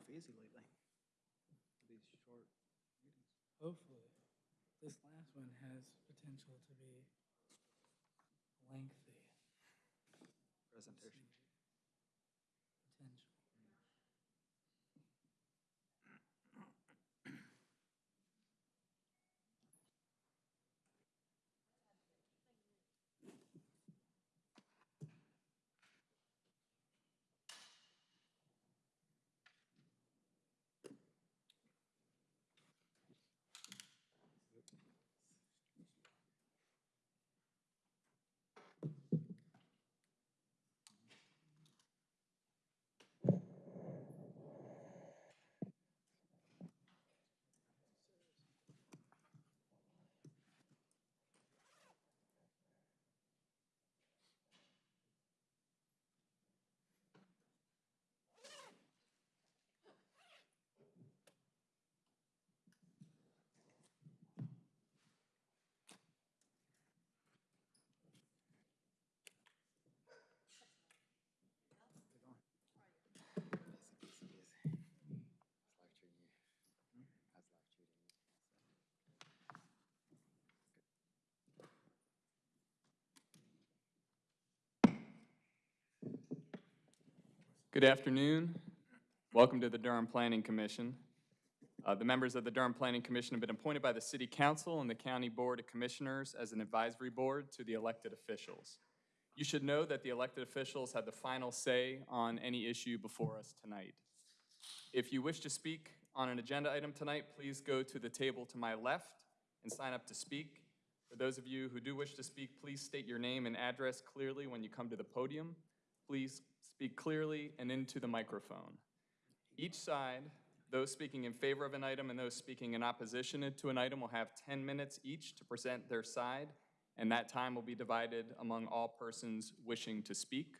off easy lately. These short meetings. Hopefully. This last one has potential to be lengthy. Presentation. Potential. Good afternoon. Welcome to the Durham Planning Commission. Uh, The members of the Durham Planning Commission have been appointed by the City Council and the County Board of Commissioners as an advisory board to the elected officials. You should know that the elected officials have the final say on any issue before us tonight. If you wish to speak on an agenda item tonight, please go to the table to my left and sign up to speak. For those of you who do wish to speak, please state your name and address clearly when you come to the podium. Please speak clearly and into the microphone. Each side, those speaking in favor of an item and those speaking in opposition to an item will have 10 minutes each to present their side, and that time will be divided among all persons wishing to speak.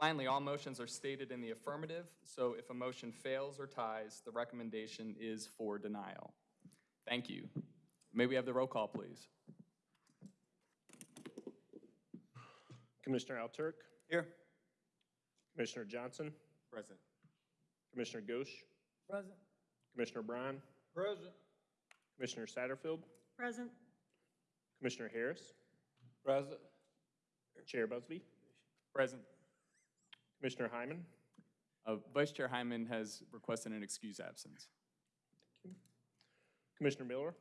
Finally, all motions are stated in the affirmative, so if a motion fails or ties, the recommendation is for denial. Thank you. May we have the roll call, please? Commissioner Alturk, Here. Commissioner Johnson, Present. Commissioner Ghosh, Present. Commissioner Bryan, Present. Commissioner Satterfield, Present. Commissioner Harris, Present. Chair Busby, Present. Commissioner Hyman, Uh, Vice Chair Hyman has requested an excuse absence. Commissioner Miller,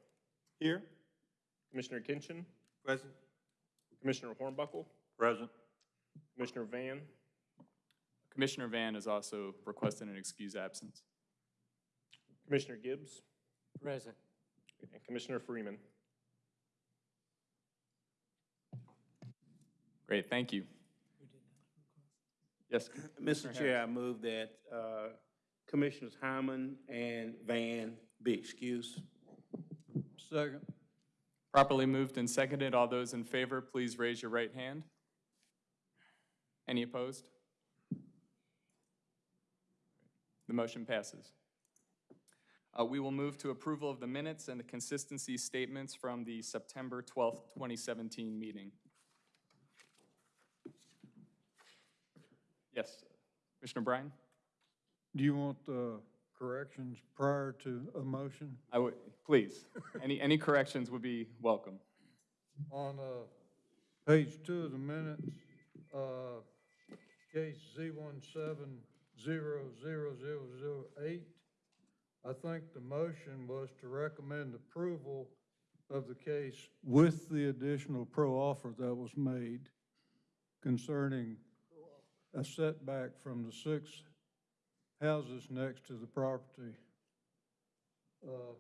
Here. Commissioner Kinchin, Present. Commissioner Hornbuckle, Present. Commissioner Van, Commissioner Van has also requested an excuse absence. Commissioner Gibbs, Present. and Commissioner Freeman. Great, thank you. Who did that request? Yes, Mr. Chair, I move that uh, Commissioners Hyman and Van be excused. Second. properly moved and seconded. All those in favor, please raise your right hand. Any opposed? The motion passes. Uh, We will move to approval of the minutes and the consistency statements from the September 12th, 2017 meeting. Yes, Commissioner Bryan? Do you want uh, corrections prior to a motion? I would, please, any, any corrections would be welcome. On uh, page two of the minutes, uh, case Z one seven zero zero zero zero eight, I think the motion was to recommend approval of the case with the additional pro-offer that was made concerning a setback from the six houses next to the property. Uh,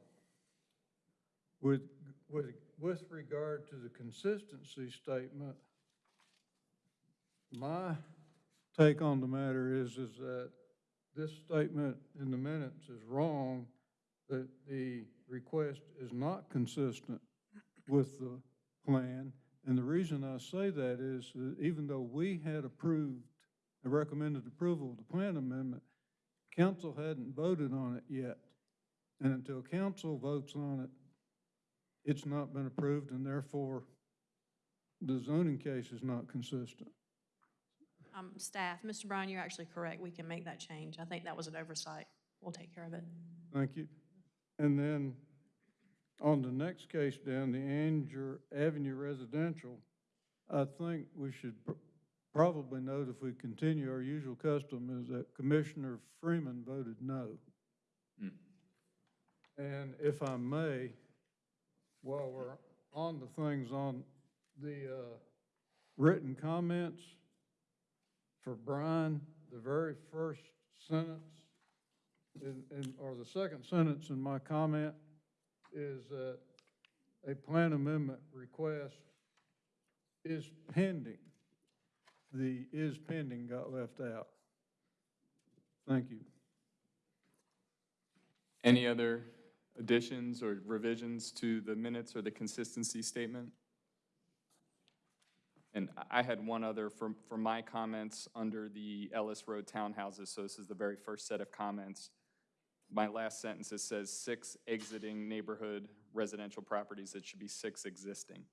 With, with, with regard to the consistency statement, my take on the matter is, is that this statement in the minutes is wrong, that the request is not consistent with the plan. And the reason I say that is, that even though we had approved, and recommended approval of the plan amendment, council hadn't voted on it yet. And until council votes on it, it's not been approved, and therefore, the zoning case is not consistent. Um, staff, Mr. Bryan, you're actually correct. We can make that change. I think that was an oversight. We'll take care of it. Thank you. And then on the next case down, the Angier Avenue Residential, I think we should pr- probably note if we continue our usual custom is that Commissioner Freeman voted no. Hmm. And if I may, while we're on the things on the uh, written comments for Brian, the very first sentence in, in, or the second sentence in my comment is that a plan amendment request is pending. The is pending got left out. Thank you. Any other additions or revisions to the minutes or the consistency statement? And I I had one other from, from my comments under the Ellis Road townhouses, so this is the very first set of comments. My last sentence, it says six exiting neighborhood residential properties, it should be six existing.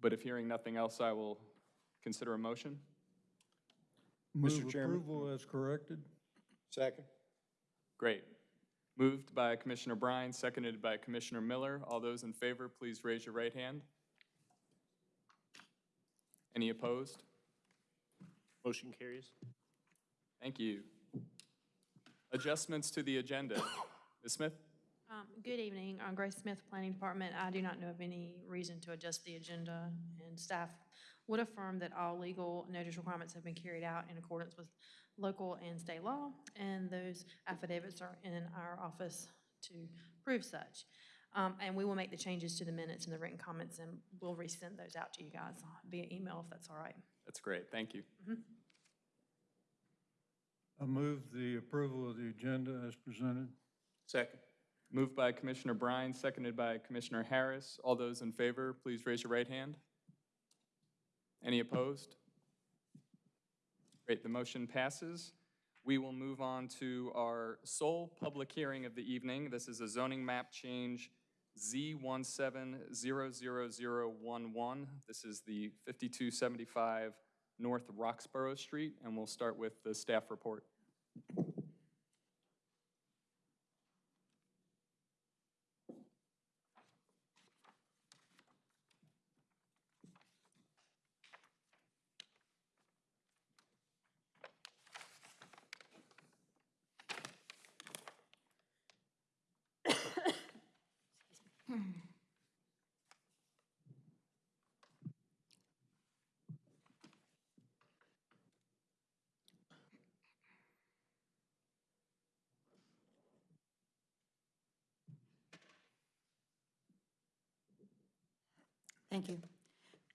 But if hearing nothing else, I will consider a motion. Move Chairman. approval as corrected. Second. Great. Moved by Commissioner Bryan, seconded by Commissioner Miller. All those in favor, please raise your right hand. Any opposed? Motion carries. Thank you. Adjustments to the agenda. Ms. Smith? Um, Good evening. I'm Grace Smith, Planning Department. I do not know of any reason to adjust the agenda, and staff would affirm that all legal notice requirements have been carried out in accordance with local and state law, and those affidavits are in our office to prove such. Um, And we will make the changes to the minutes and the written comments, and we'll resend those out to you guys via email if that's all right. That's great, thank you. I move the approval of the agenda as presented. Second. Moved by Commissioner Bryan, seconded by Commissioner Harris. All those in favor, please raise your right hand. Any opposed? Great, the motion passes. We will move on to our sole public hearing of the evening. This is a zoning map change Z17000011. This is the 5275 North Roxboro Street, and we'll start with the staff report. Thank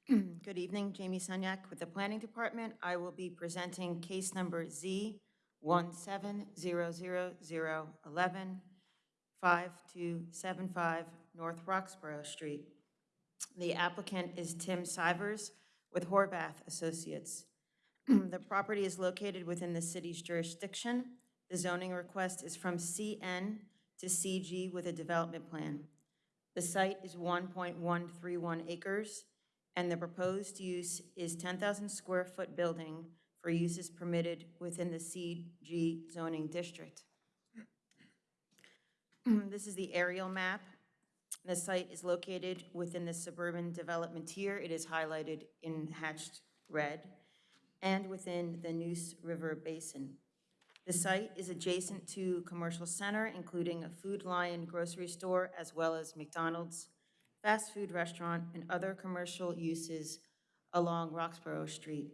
you. Good evening, Jamie Sunyak with the Planning Department. I will be presenting case number Z 1700011, 5275 North Roxboro Street. The applicant is Tim Sivers with Horvath Associates. The property is located within the city's jurisdiction. The zoning request is from CN to CG with a development plan. The site is 1.131 acres, and the proposed use is 10,000 square foot building for uses permitted within the CG zoning district. This is the aerial map. The site is located within the suburban development tier. It is highlighted in hatched red, and within the Neuse River Basin. The site is adjacent to commercial center, including a Food Lion grocery store, as well as McDonald's, fast food restaurant, and other commercial uses along Roxboro Street.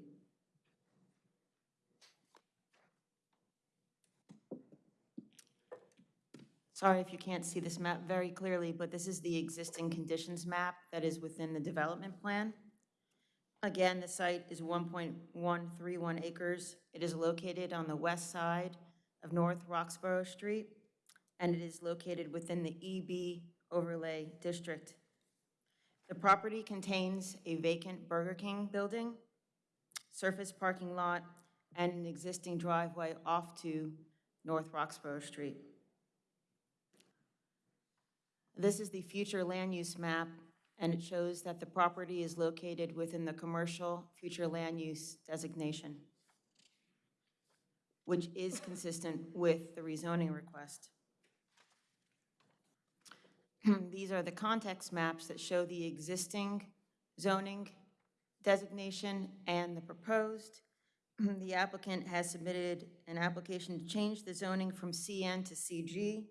Sorry if you can't see this map very clearly, but this is the existing conditions map that is within the development plan. Again, the site is 1.131 acres. It is located on the west side of North Roxboro Street, and it is located within the EB overlay district. The property contains a vacant Burger King building, surface parking lot, and an existing driveway off to North Roxboro Street. This is the future land use map and it shows that the property is located within the commercial future land use designation, which is consistent with the rezoning request. These are the context maps that show the existing zoning designation and the proposed. The applicant has submitted an application to change the zoning from CN to CG,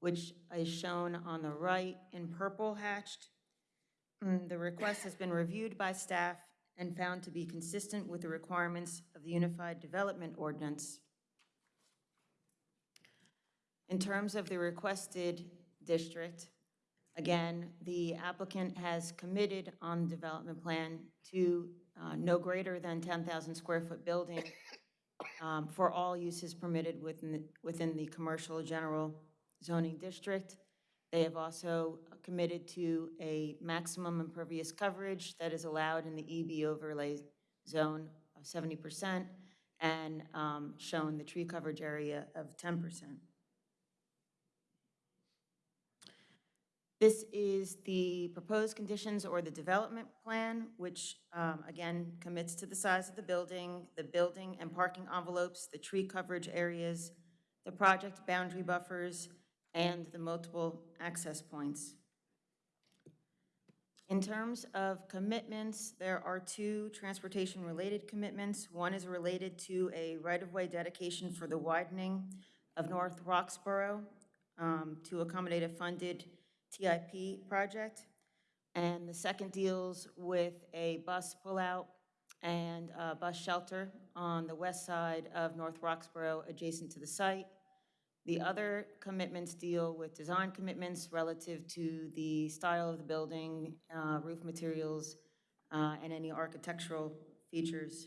which is shown on the right in purple hatched. Mm, The request has been reviewed by staff and found to be consistent with the requirements of the Unified Development Ordinance. In terms of the requested district, again, the applicant has committed on development plan to uh, no greater than 10,000 square foot building um, for all uses permitted within, the- within the commercial general zoning district. They have also committed to a maximum impervious coverage that is allowed in the EB overlay zone of 70% and um, shown the tree coverage area of 10%. This is the proposed conditions or the development plan, which, um, again, commits to the size of the building, the building and parking envelopes, the tree coverage areas, the project boundary buffers, and the multiple access points. In terms of commitments, there are two transportation-related commitments. One is related to a right-of-way dedication for the widening of North Roxboro um, to accommodate a funded TIP project. And the second deals with a bus pullout and a bus shelter on the west side of North Roxboro adjacent to the site. The other commitments deal with design commitments relative to the style of the building, uh, roof materials, uh, and any architectural features.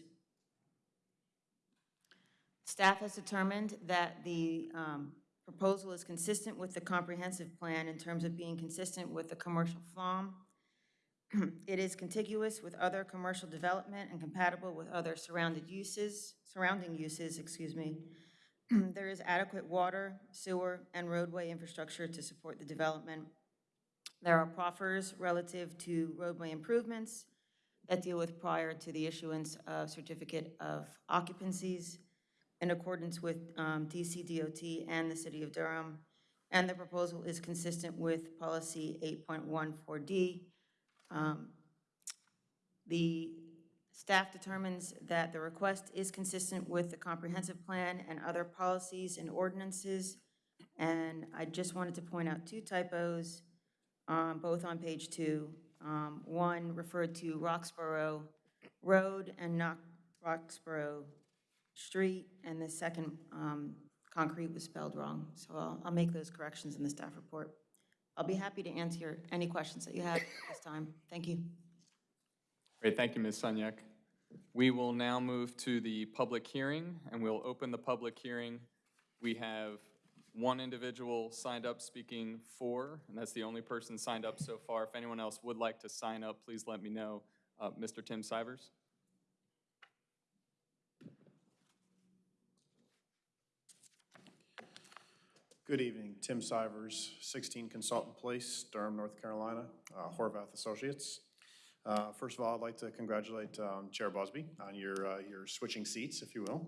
Staff has determined that the um, proposal is consistent with the comprehensive plan in terms of being consistent with the commercial FLUM. It is contiguous with other commercial development and compatible with other surrounded uses, surrounding uses, excuse me. There is adequate water, sewer, and roadway infrastructure to support the development. There are proffers relative to roadway improvements that deal with prior to the issuance of certificate of occupancies in accordance with um, NCDOT and the City of Durham. And the proposal is consistent with Policy 8.14D. Um, The staff determines that the request is consistent with the comprehensive plan and other policies and ordinances. And I just wanted to point out two typos, um, both on page two. Um, One referred to Roxboro Road and not Roxboro Street, and the second, um, concrete was spelled wrong. So I'll, I'll make those corrections in the staff report. I'll be happy to answer any questions that you have this time. Thank you. Great, thank you, Ms. Sunyak. We will now move to the public hearing, and we'll open the public hearing. We have one individual signed up speaking for, and that's the only person signed up so far. If anyone else would like to sign up, please let me know. Uh, Mr. Tim Sivers? Good evening, Tim Sivers, 16 Consultant Place, Durham, North Carolina, uh, Horvath Associates. Uh, First of all, I'd like to congratulate um, Chair Busby on your, uh, your switching seats, if you will.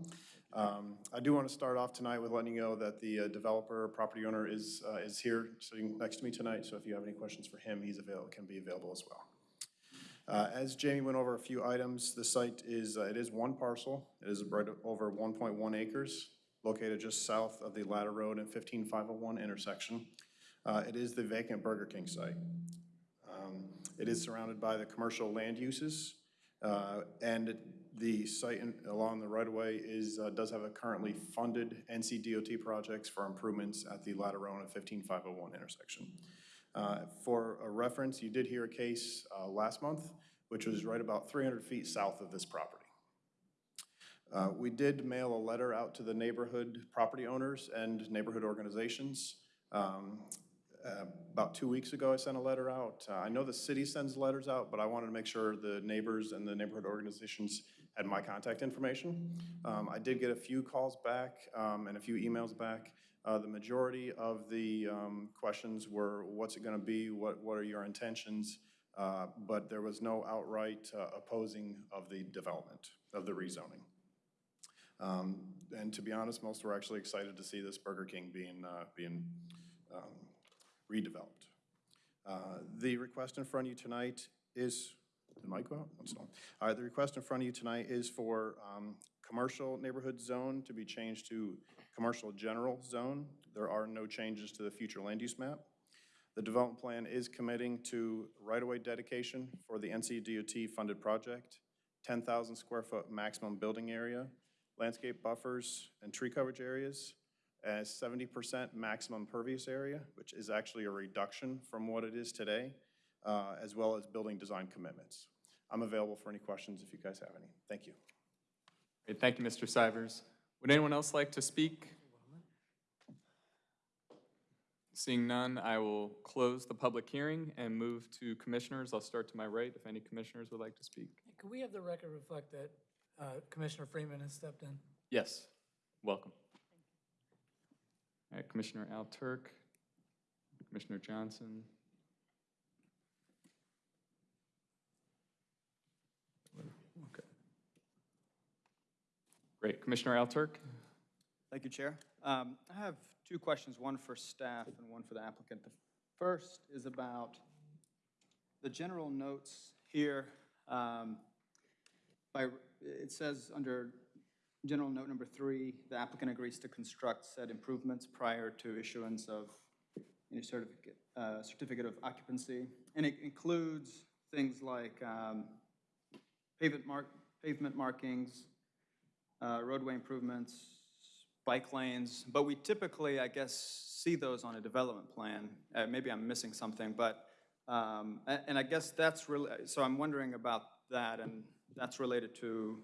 Um, I do want to start off tonight with letting you know that the uh, developer, property owner is, uh, is here sitting next to me tonight, so if you have any questions for him, he's available, can be available as well. Uh, As Jamie went over a few items, the site is, uh, it is one parcel. It is right over 1.1 acres, located just south of the Latta Road and 15501 intersection. It is the vacant Burger King site. It is surrounded by the commercial land uses, uh, and the site in- along the right-of-way is, uh, does have a currently funded NCDOT projects for improvements at the Latta Road 15501 intersection. Uh, For a reference, you did hear a case uh, last month, which was right about 300 feet south of this property. Uh, We did mail a letter out to the neighborhood property owners and neighborhood organizations. Um, uh, About two weeks ago, I sent a letter out. Uh, I know the city sends letters out, but I wanted to make sure the neighbors and the neighborhood organizations had my contact information. Um, I did get a few calls back um, and a few emails back. Uh, The majority of the um, questions were, what's it going to be? What, what are your intentions? uh, but there was no outright uh, opposing of the development, of the rezoning. Um, And to be honest, most were actually excited to see this Burger King being, uh, being um, redeveloped. Uh, The request in front of you tonight is, did the mic go out? On. All right, the request in front of you tonight is for um, commercial neighborhood zone to be changed to commercial general zone. There are no changes to the future land use map. The development plan is committing to right-of-way dedication for the NCDOT-funded project, 10,000 square foot maximum building area, landscape buffers and tree coverage areas, as 70% maximum pervious area, which is actually a reduction from what it is today, uh, as well as building design commitments. I'm available for any questions if you guys have any. Thank you. Great, thank you, Mr. Stivers. Would anyone else like to speak? Seeing none, I will close the public hearing and move to commissioners. I'll start to my right if any commissioners would like to speak. Could we have the record reflect that uh, Commissioner Freeman has stepped in? Yes, welcome. Commissioner Al Turk, Commissioner Johnson. Okay. Great, Commissioner Al Turk? Thank you, Chair. Um, I have two questions, one for staff and one for the applicant. The first is about the general notes here. um, By, it says under general note number three, the applicant agrees to construct said improvements prior to issuance of any certificate, uh, certificate of occupancy. And it includes things like um, pavement mark, pavement markings, uh, roadway improvements, bike lanes, but we typically, I guess, see those on a development plan. Uh, Maybe I'm missing something, but, um, a- and I guess that's really, so I'm wondering about that, and that's related to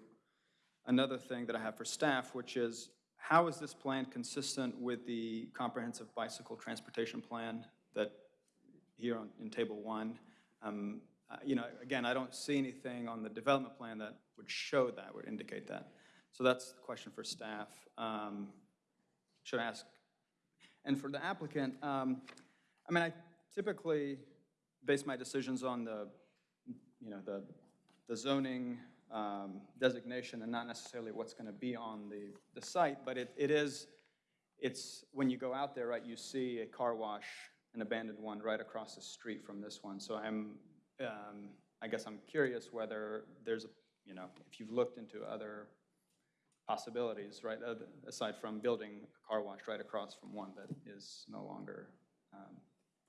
another thing that I have for staff, which is, how is this plan consistent with the comprehensive bicycle transportation plan that, here on, in Table 1? Um, uh, You know, again, I don't see anything on the development plan that would show that, would indicate that. So that's the question for staff. Um, Should I ask? And for the applicant, um, I mean, I typically base my decisions on the, you know, the the zoning um, designation and not necessarily what's going to be on the, the site, but it, it is, it's, when you go out there, right, you see a car wash, an abandoned one, right across the street from this one. So I'm, um, I guess I'm curious whether there's, a you know, if you've looked into other possibilities, right, aside from building a car wash right across from one that is no longer um,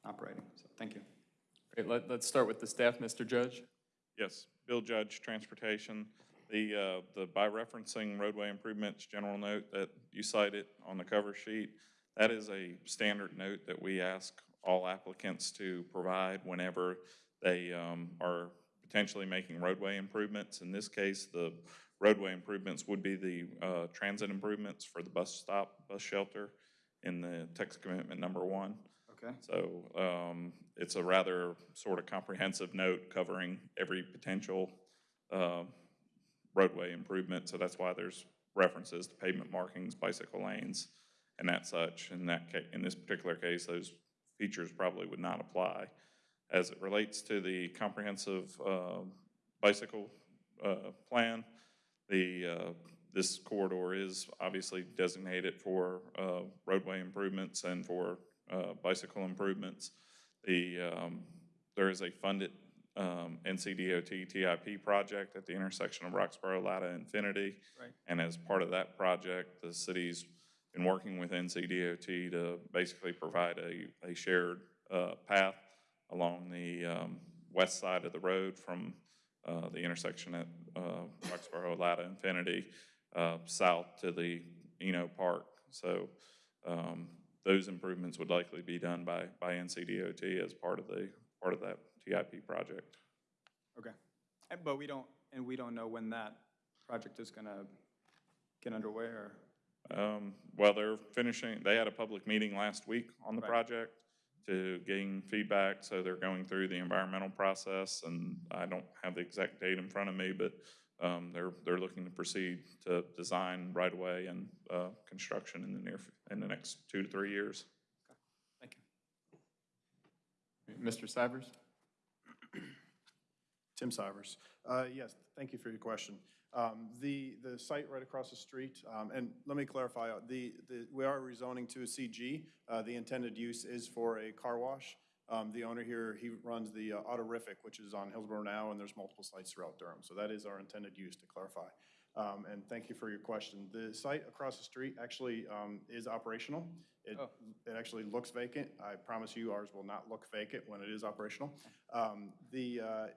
operating. So, thank you. Great, let, let's start with the staff, Mr. Judge. Yes, Bill Judge, Transportation. The, uh, the by referencing roadway improvements general note that you cited on the cover sheet, that is a standard note that we ask all applicants to provide whenever they, um, are potentially making roadway improvements. In this case, the roadway improvements would be the, uh, transit improvements for the bus stop, bus shelter in the text commitment number one. Okay. So um, it's a rather sort of comprehensive note covering every potential uh, roadway improvement. So that's why there's references to pavement markings, bicycle lanes, and that such. In that ca, in this particular case, those features probably would not apply. As it relates to the comprehensive uh, bicycle uh, plan, the, uh, this corridor is obviously designated for uh, roadway improvements and for uh, bicycle improvements. The, um, there is a funded um, NCDOT TIP project at the intersection of Roxboro, Latta, Infinity. Right. And as part of that project, the city's been working with NCDOT to basically provide a, a shared uh, path along the um, west side of the road from uh, the intersection at uh, Roxboro, Latta, Infinity, uh, south to the Eno Park. So um, those improvements would likely be done by, by NCDOT as part of the, part of that TIP project. Okay. And- But we don't, and we don't know when that project is going to get underway, or? Um, Well, they're finishing, they had a public meeting last week on the Right. project to gain feedback, so they're going through the environmental process, and I don't have the exact date in front of me, but um, they're, they're looking to proceed to design right away and uh, construction in the near, in the next two to three years. Thank you. Mr. Stivers? Tim Sivers. Uh, Yes, thank you for your question. Um, The, the site right across the street, um, and let me clarify, uh, the, the we are rezoning to a CG. Uh, The intended use is for a car wash. Um, The owner here, he runs the uh, Autorific, which is on Hillsborough now, and there's multiple sites throughout Durham. So that is our intended use, to clarify. Um, And thank you for your question. The site across the street actually um, is operational. It, Oh. it actually looks vacant. I promise you, ours will not look vacant when it is operational. Um, The, uh,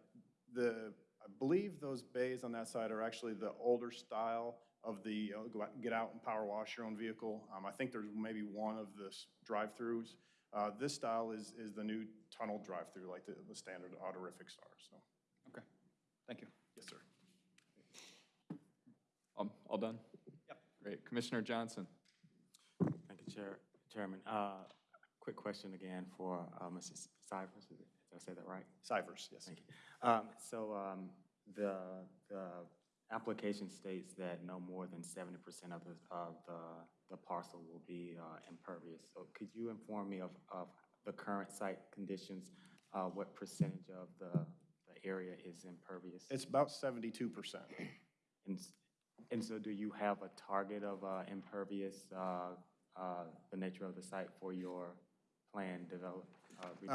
the, I believe those bays on that side are actually the older style of the, uh, go out- get out and power wash your own vehicle. Um, I think there's maybe one of the drive-throughs. Uh, This style is, is the new tunnel drive-through, like the, the standard autorifics are, so, Okay, thank you. yes, sir. Um, All done? Yep. Great. Commissioner Johnson? Thank you, Chair, Chairman. Uh, Quick question again for uh, Mrs. Cybers, did I say that right? Civers, yes. Thank you. Um, So um, the, the application states that no more than seventy percent of the, of the, the parcel will be uh, impervious. So could you inform me of, of the current site conditions? Uh, What percentage of the, the area is impervious? It's about seventy-two percent. And, and so do you have a target of uh, impervious, uh, uh, the nature of the site for your planned develop, uh, re-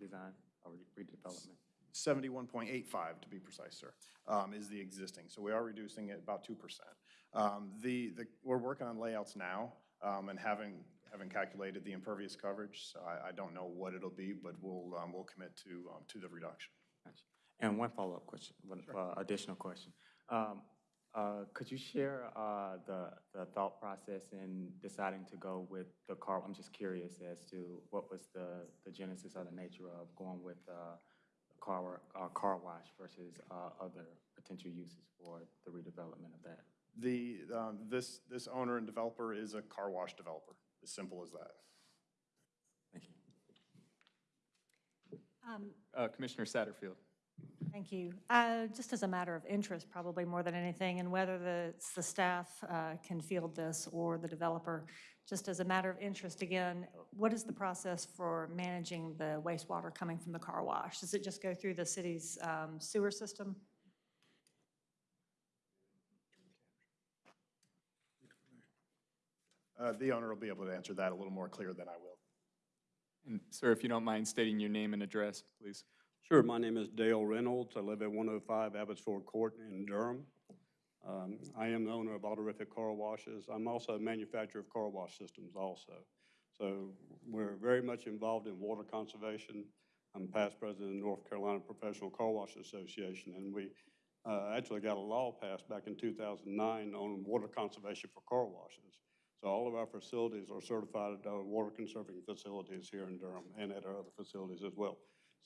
redesign or re- redevelopment? 71.85 to be precise, sir, um, is the existing. So we are reducing it about 2%. Um, The, the, we're working on layouts now um, and having, having calculated the impervious coverage. So I, I don't know what it'll be, but we'll, um, we'll commit to, um, to the reduction. And one follow-up question, one uh, additional question. Um, uh, Could you share uh, the, the thought process in deciding to go with the car? I'm just curious as to what was the, the genesis or the nature of going with uh, a car, uh, car wash versus uh, other potential uses for the redevelopment of that? The, um, this, this owner and developer is a car wash developer, as simple as that. Thank you. Um, Uh, Commissioner Satterfield? Thank you. Uh, Just as a matter of interest, probably more than anything, and whether the, the staff uh, can field this or the developer, just as a matter of interest, again, what is the process for managing the wastewater coming from the car wash? Does it just go through the city's um, sewer system? Uh, The owner will be able to answer that a little more clear than I will. And sir, if you don't mind stating your name and address, please. Sure, my name is Dale Reynolds. I live at 105 Abbotsford Court in Durham. Um, I am the owner of Autorific Car Washes. I'm also a manufacturer of car wash systems also. So we're very much involved in water conservation. I'm past president of the North Carolina Professional Car Wash Association, and we uh, actually got a law passed back in 2009 on water conservation for car washes. So all of our facilities are certified uh, water conserving facilities here in Durham and at our other facilities as well.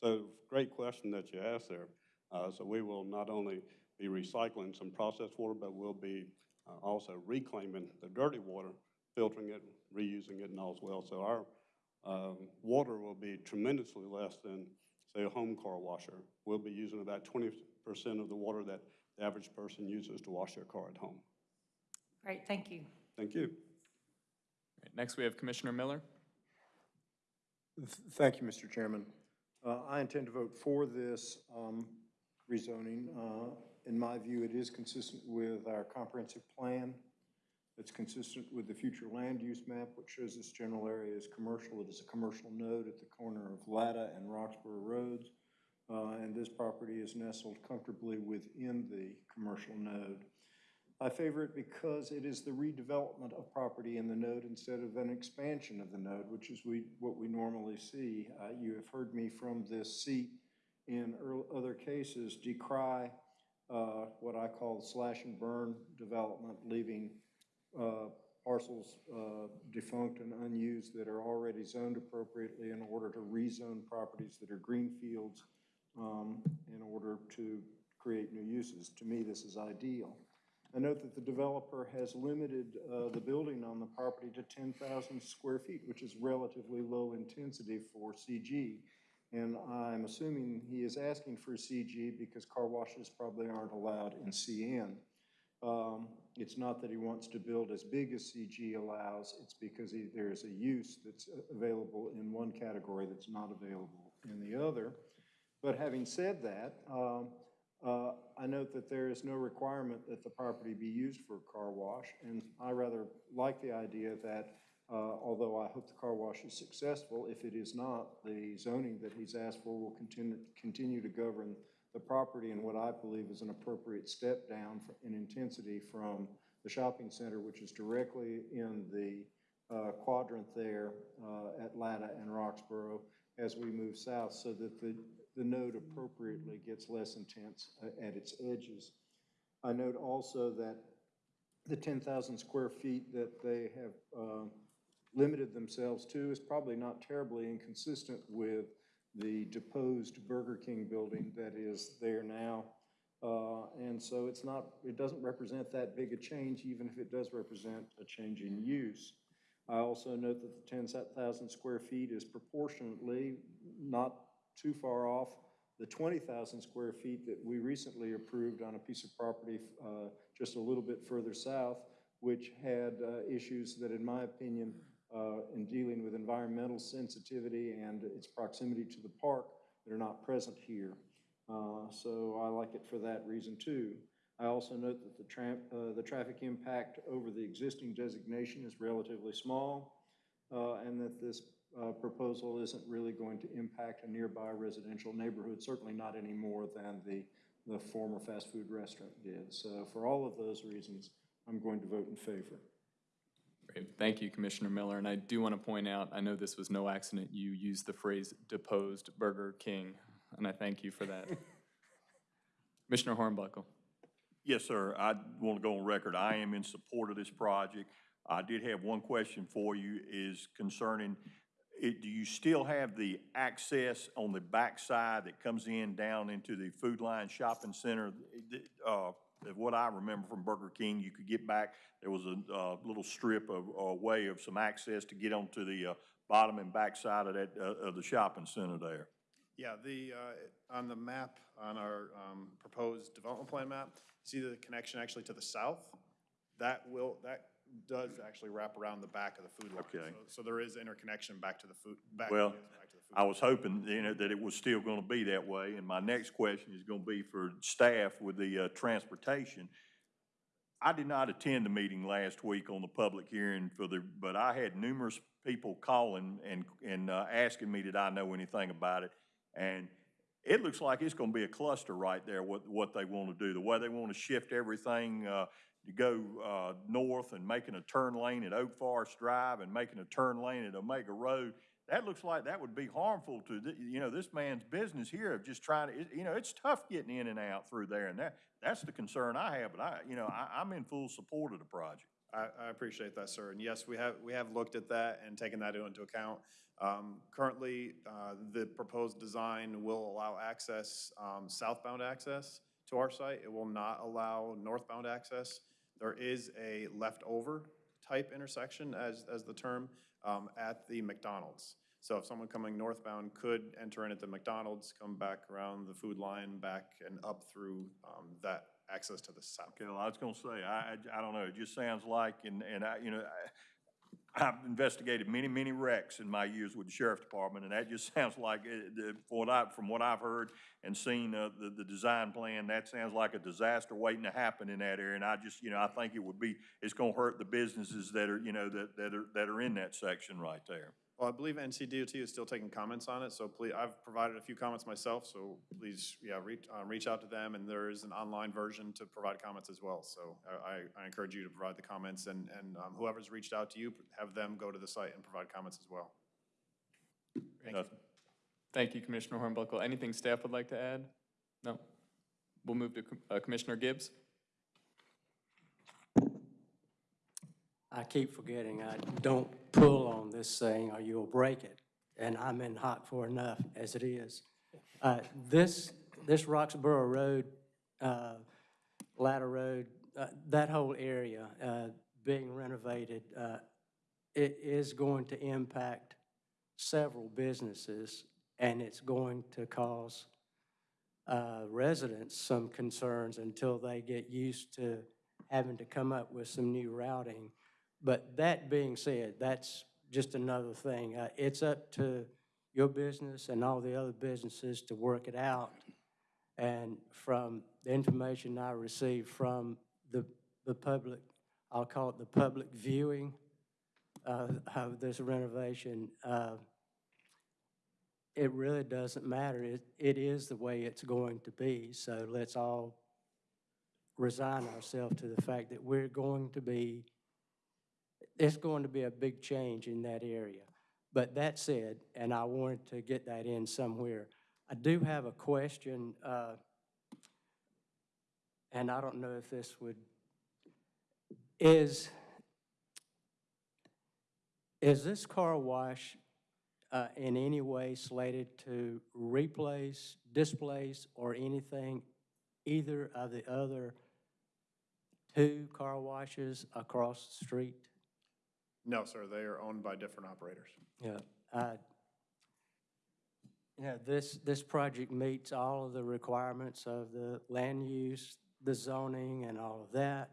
So great question that you asked there. Uh, So we will not only be recycling some processed water, but we'll be uh, also reclaiming the dirty water, filtering it, reusing it and all as well. So our um, water will be tremendously less than, say, a home car washer. We'll be using about 20% of the water that the average person uses to wash their car at home. Great, thank you. Thank you. Next, we have Commissioner Miller. Thank you, Mr. Chairman. Uh, I intend to vote for this um, rezoning. Uh, In my view, it is consistent with our comprehensive plan. It's consistent with the future land use map, which shows this general area is commercial. It is a commercial node at the corner of Latta and Roxboro Roads. Uh, And this property is nestled comfortably within the commercial node. I favor it because it is the redevelopment of property in the node instead of an expansion of the node, which is we, what we normally see. Uh, You have heard me from this seat in other cases decry uh, what I call slash and burn development, leaving uh, parcels uh, defunct and unused that are already zoned appropriately in order to rezone properties that are green fields um, in order to create new uses. To me, this is ideal. I note that the developer has limited uh, the building on the property to 10,000 square feet, which is relatively low intensity for CG. And I'm assuming he is asking for CG because car washes probably aren't allowed in CN. Um, It's not that he wants to build as big as CG allows, it's because he- there is a use that's uh, available in one category that's not available in the other. But having said that, um, Uh, I note that there is no requirement that the property be used for a car wash, and I rather like the idea that, uh, although I hope the car wash is successful, if it is not, the zoning that he's asked for will continue, continue to govern the property in what I believe is an appropriate step down in intensity from the shopping center, which is directly in the uh, quadrant there uh, at Latta and Roxboro as we move south, so that the, the node appropriately gets less intense uh, at its edges. I note also that the 10,000 square feet that they have uh, limited themselves to is probably not terribly inconsistent with the deposed Burger King building that is there now. Uh, And so it's not, it doesn't represent that big a change, even if it does represent a change in use. I also note that the 10,000 square feet is proportionately not too far off the 20,000 square feet that we recently approved on a piece of property uh, just a little bit further south, which had uh, issues that, in my opinion, uh, in dealing with environmental sensitivity and its proximity to the park, that are not present here. Uh, So I like it for that reason, too. I also note that the tram, uh, the traffic impact over the existing designation is relatively small, uh, and that this, uh, proposal isn't really going to impact a nearby residential neighborhood, certainly not any more than the, the former fast food restaurant did. So for all of those reasons, I'm going to vote in favor. Great, thank you, Commissioner Miller, and I do want to point out, I know this was no accident, you used the phrase deposed Burger King, and I thank you for that. Commissioner Hornbuckle. Yes, sir. I want to go on record. I am in support of this project. I did have one question for you is concerning, it, do you still have the access on the backside that comes in down into the Food Lion Shopping Center? Uh, what I remember from Burger King, you could get back, there was a, uh little strip of, a way of some access to get onto the, uh, bottom and backside of that, uh, of the shopping center there. Yeah, the, uh, on the map, on our um, proposed development plan map, you see the connection actually to the south? That will, that does actually wrap around the back of the Food Lion. Okay. So- So there is interconnection back to the food, back. Well, back to the food I was hoping, you know, that it was still gonna be that way, and my next question is gonna be for staff with the, uh, transportation. I did not attend the meeting last week on the public hearing for the, but I had numerous people calling and, and, uh, asking me, did I know anything about it? And it looks like it's gonna be a cluster right there, what, what they wanna do, the way they wanna shift everything, uh, to go, uh, north and making a turn lane at Oak Forest Drive and making a turn lane at Omega Road. That looks like that would be harmful to, the- you know, this man's business here of just trying to, you know, it's tough getting in and out through there, and that, that's the concern I have, but I, you know, I, I'm in full support of the project. I, I appreciate that, sir. And yes, we have, we have looked at that and taken that into account. Um, Currently, uh, the proposed design will allow access, um, southbound access to our site. It will not allow northbound access. There is a leftover type intersection, as, as the term, um, at the McDonald's. So if someone coming northbound could enter in at the McDonald's, come back around the Food Lion, back and up through um, that access to the south. Okay, well, I was gonna say, I, I, I don't know, it just sounds like, and, and I, you know, I, I've investigated many, many wrecks in my years with the sheriff's department, and that just sounds like, uh, the, what I, from what I've heard and seen, uh, the, the design plan, that sounds like a disaster waiting to happen in that area, and I just, you know, I think it would be, it's gonna hurt the businesses that are, you know, that, that are, that are in that section right there. Well, I believe NCDOT is still taking comments on it, so please, I've provided a few comments myself, so please, yeah, reach, uh, reach out to them, and there is an online version to provide comments as well. So I, I- I encourage you to provide the comments, and, and um, whoever's reached out to you, have them go to the site and provide comments as well. Nothing. Thank you, Commissioner Hornbuckle. Anything staff would like to add? No? We'll move to uh, Commissioner Gibbs. I keep forgetting, I don't pull on this thing or you'll break it. And I'm in hot for enough as it is. Uh, This, this Roxboro Road, uh, Latta Road, uh, that whole area uh, being renovated, uh, it is going to impact several businesses and it's going to cause uh, residents some concerns until they get used to having to come up with some new routing. But that being said, that's just another thing. Uh, It's up to your business and all the other businesses to work it out. And from the information I received from the, the public, I'll call it the public viewing uh, of this renovation, uh, it really doesn't matter. It, it is the way it's going to be. So let's all resign ourselves to the fact that we're going to be, it's going to be a big change in that area. But that said, and I wanted to get that in somewhere, I do have a question, uh, and I don't know if this would, is, is this car wash uh, in any way slated to replace, displace, or anything, either of the other two car washes across the street? No, sir, they are owned by different operators. Yeah. know, this, this project meets all of the requirements of the land use, the zoning, and all of that.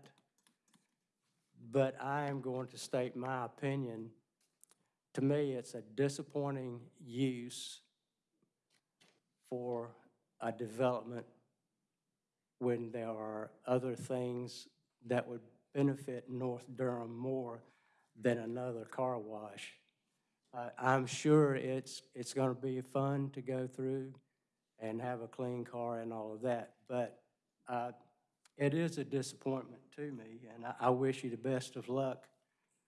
But I am going to state my opinion. To me, it's a disappointing use for a development when there are other things that would benefit North Durham more than another car wash. Uh, I'm sure it's, it's going to be fun to go through and have a clean car and all of that, but uh, it is a disappointment to me, and I, I wish you the best of luck.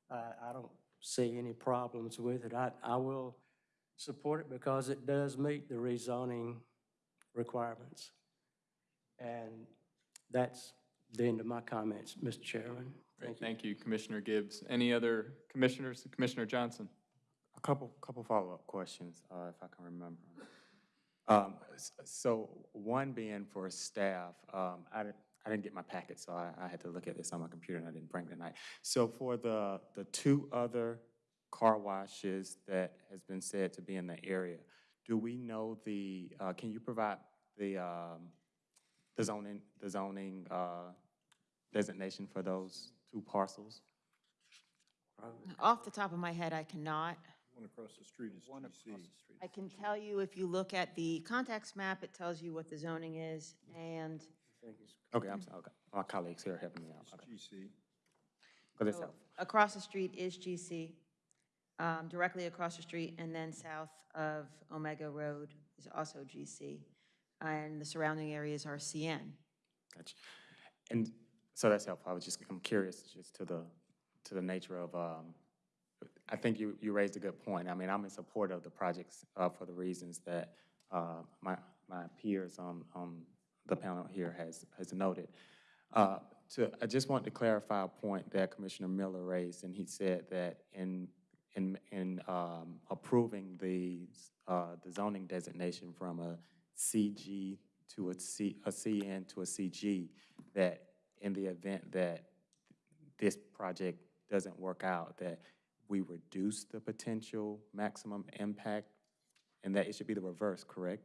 Uh, I don't see any problems with it. I, I will support it because it does meet the rezoning requirements. And that's the end of my comments, Mr. Chairman. Great, thank you, Commissioner Gibbs. Any other commissioners? Commissioner Johnson? A couple, couple follow-up questions, uh, if I can remember. Um, So one being for staff, um, I didn't, I didn't get my packet, so I, I had to look at this on my computer and I didn't bring it tonight. So for the, the two other car washes that has been said to be in the area, do we know the, uh, can you provide the, um, the zoning, the zoning, uh, designation for those two parcels? Off the top of my head, I cannot. One across the street is GC. I can tell you, if you look at the context map, it tells you what the zoning is, and Okay, I'm sorry, okay. My colleagues here are helping me out, okay. GC. But it's so helpful. across the street is GC. Um, Directly across the street and then south of Omega Road is also GC. And the surrounding areas are CN. Gotcha. And so that's helpful. I was just, I'm curious just to the, to the nature of, um, I think you, you raised a good point. I mean, I'm in support of the projects, uh, for the reasons that, uh, my, my peers on, on the panel here has, has noted. Uh, to, I just want to clarify a point that Commissioner Miller raised, and he said that in, in, in, um, approving the, uh, the zoning designation from a CG to a C, a CN to a CG, that in the event that this project doesn't work out, that we reduce the potential maximum impact, and that it should be the reverse, correct?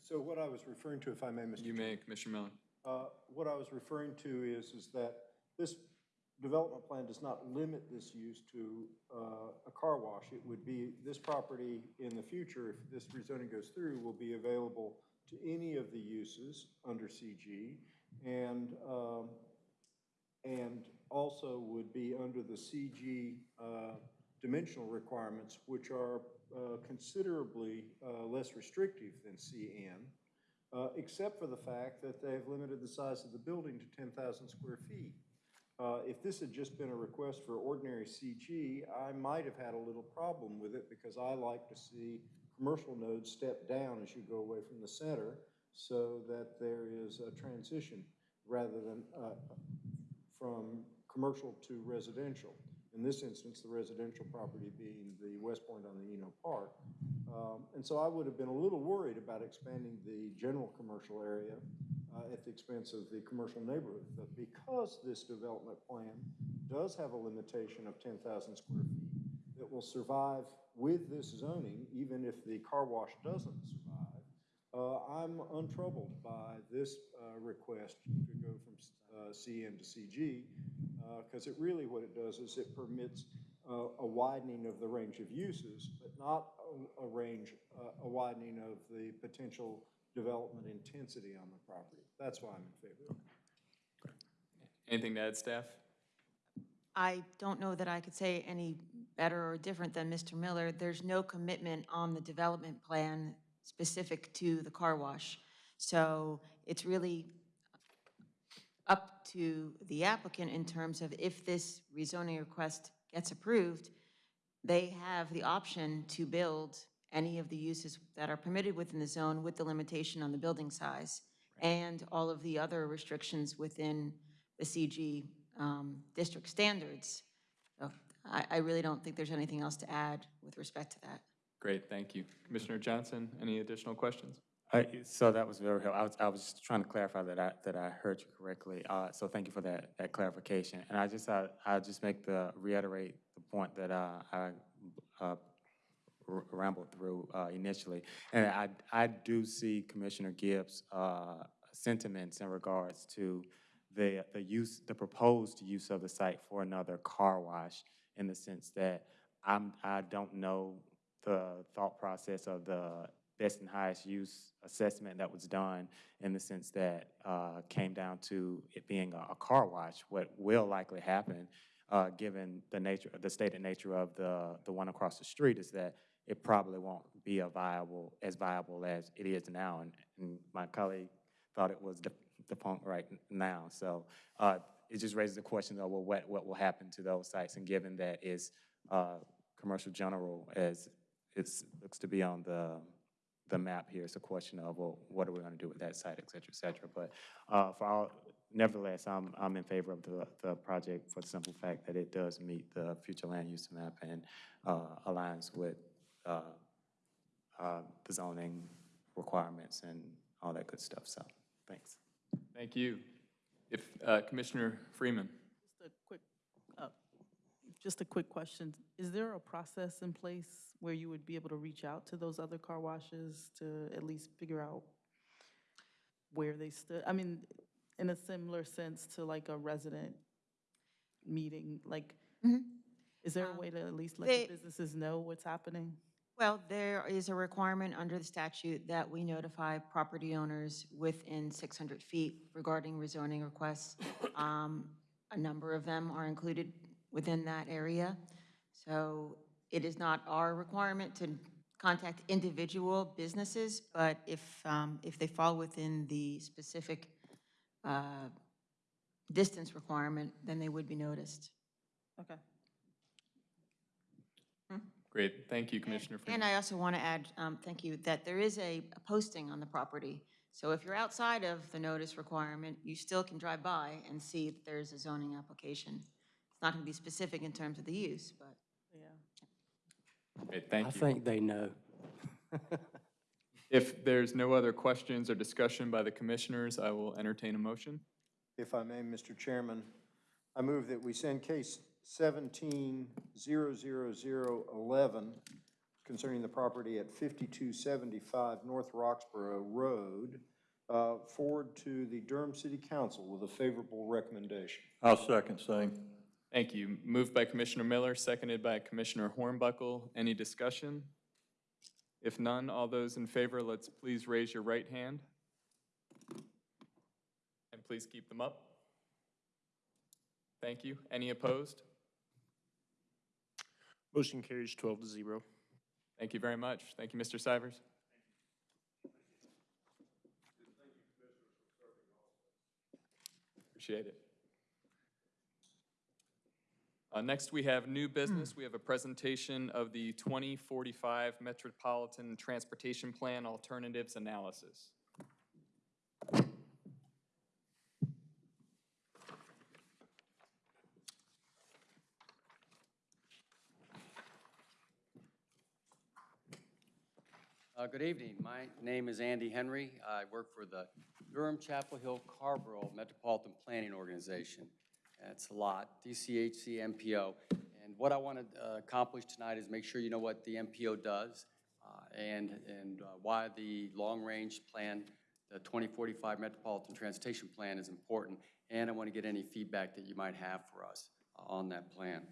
So what I was referring to, if I may, Mr. You may, Commissioner Miller. Uh, What I was referring to is, is that this development plan does not limit this use to uh, a car wash. It would be, this property in the future, if this rezoning goes through, will be available to any of the uses under CG and, um, and also would be under the CG uh, dimensional requirements, which are uh, considerably uh, less restrictive than CN uh, except for the fact that they've limited the size of the building to 10,000 square feet. Uh, If this had just been a request for ordinary CG, I might have had a little problem with it because I like to see commercial nodes step down as you go away from the center so that there is a transition rather than uh, from commercial to residential. In this instance, the residential property being the West Point on the Eno Park. Um, And so I would have been a little worried about expanding the general commercial area uh, at the expense of the commercial neighborhood. But because this development plan does have a limitation of 10,000 square feet that will survive with this zoning, even if the car wash doesn't survive, uh, I'm untroubled by this uh, request to go from uh, CN to CG, because it really, what it does is it permits uh, a widening of the range of uses, but not a- a range, uh, a widening of the potential development intensity on the property. That's why I'm in favor of it. Anything to add, staff? I don't know that I could say any better or different than Mr. Miller. There's no commitment on the development plan specific to the car wash. So it's really up to the applicant in terms of if this rezoning request gets approved, they have the option to build any of the uses that are permitted within the zone with the limitation on the building size and all of the other restrictions within the CG um, district standards. So I, I really don't think there's anything else to add with respect to that. Great, thank you. Commissioner Johnson, any additional questions? So that was very helpful. I was, I was just trying to clarify that I, that I heard you correctly. Uh, So thank you for that, that clarification. And I just, I, I just make the, reiterate the point that uh, I uh, rambled through uh, initially. And I, I do see Commissioner Gibbs' uh, sentiments in regards to the, the use, the proposed use of the site for another car wash in the sense that I'm, I don't know the thought process of the best and highest use assessment that was done in the sense that uh, came down to it being a, a car wash. What will likely happen, uh, given the nature, the stated nature of the, the one across the street, is that it probably won't be a viable, as viable as it is now. And, and my colleague thought it was the, the point right now. So uh, it just raises the question of, well, what, what will happen to those sites? And given that it's uh, commercial general as it looks to be on the, the map here, it's a question of, well, what are we going to do with that site, et cetera, et cetera. But uh, for all, nevertheless, I'm, I'm in favor of the, the project for the simple fact that it does meet the future land use map and uh, aligns with uh, uh, the zoning requirements and all that good stuff. So, thanks. Thank you. If, uh, Commissioner Freeman? Just a quick, uh, just a quick question. Is there a process in place where you would be able to reach out to those other car washes to at least figure out where they stood? I mean, in a similar sense to like a resident meeting, like, Mhm. is there a Um, way to at least let they- the businesses know what's happening? Well, there is a requirement under the statute that we notify property owners within 600 feet regarding rezoning requests. Um, A number of them are included within that area. So it is not our requirement to contact individual businesses, but if, um, if they fall within the specific uh, distance requirement, then they would be noticed. Okay. Great, thank you, Commissioner And Freeman. I also want to add, um, thank you, that there is a a posting on the property. So if you're outside of the notice requirement, you still can drive by and see that there's a zoning application. It's not going to be specific in terms of the use, but. Yeah. Great, I thank you. think they know. If there's no other questions or discussion by the commissioners, I will entertain a motion. If I may, Mr. Chairman, I move that we send case seventeen zero zero zero eleven concerning the property at fifty-two seventy-five North Roxboro Road uh, forward to the Durham City Council with a favorable recommendation. I'll second same. Thank you. Moved by Commissioner Miller, seconded by Commissioner Hornbuckle. Any discussion? If none, all those in favor, let's please raise your right hand. And please keep them up. Thank you. Any opposed? Motion carries twelve to zero. Thank you very much. Thank you, Mr. Stivers. Appreciate it. Uh, Next, we have new business. We have a presentation of the 2045 Metropolitan Transportation Plan Alternatives Analysis. Uh, Good evening. My name is Andy Henry. I work for the Durham Chapel Hill Carrboro Metropolitan Planning Organization. That's a lot, DCHC MPO. And what I want to accomplish tonight is make sure you know what the MPO does uh, and, and uh, why the long-range plan, the 2045 Metropolitan Transportation Plan is important. And I want to get any feedback that you might have for us uh, on that plan.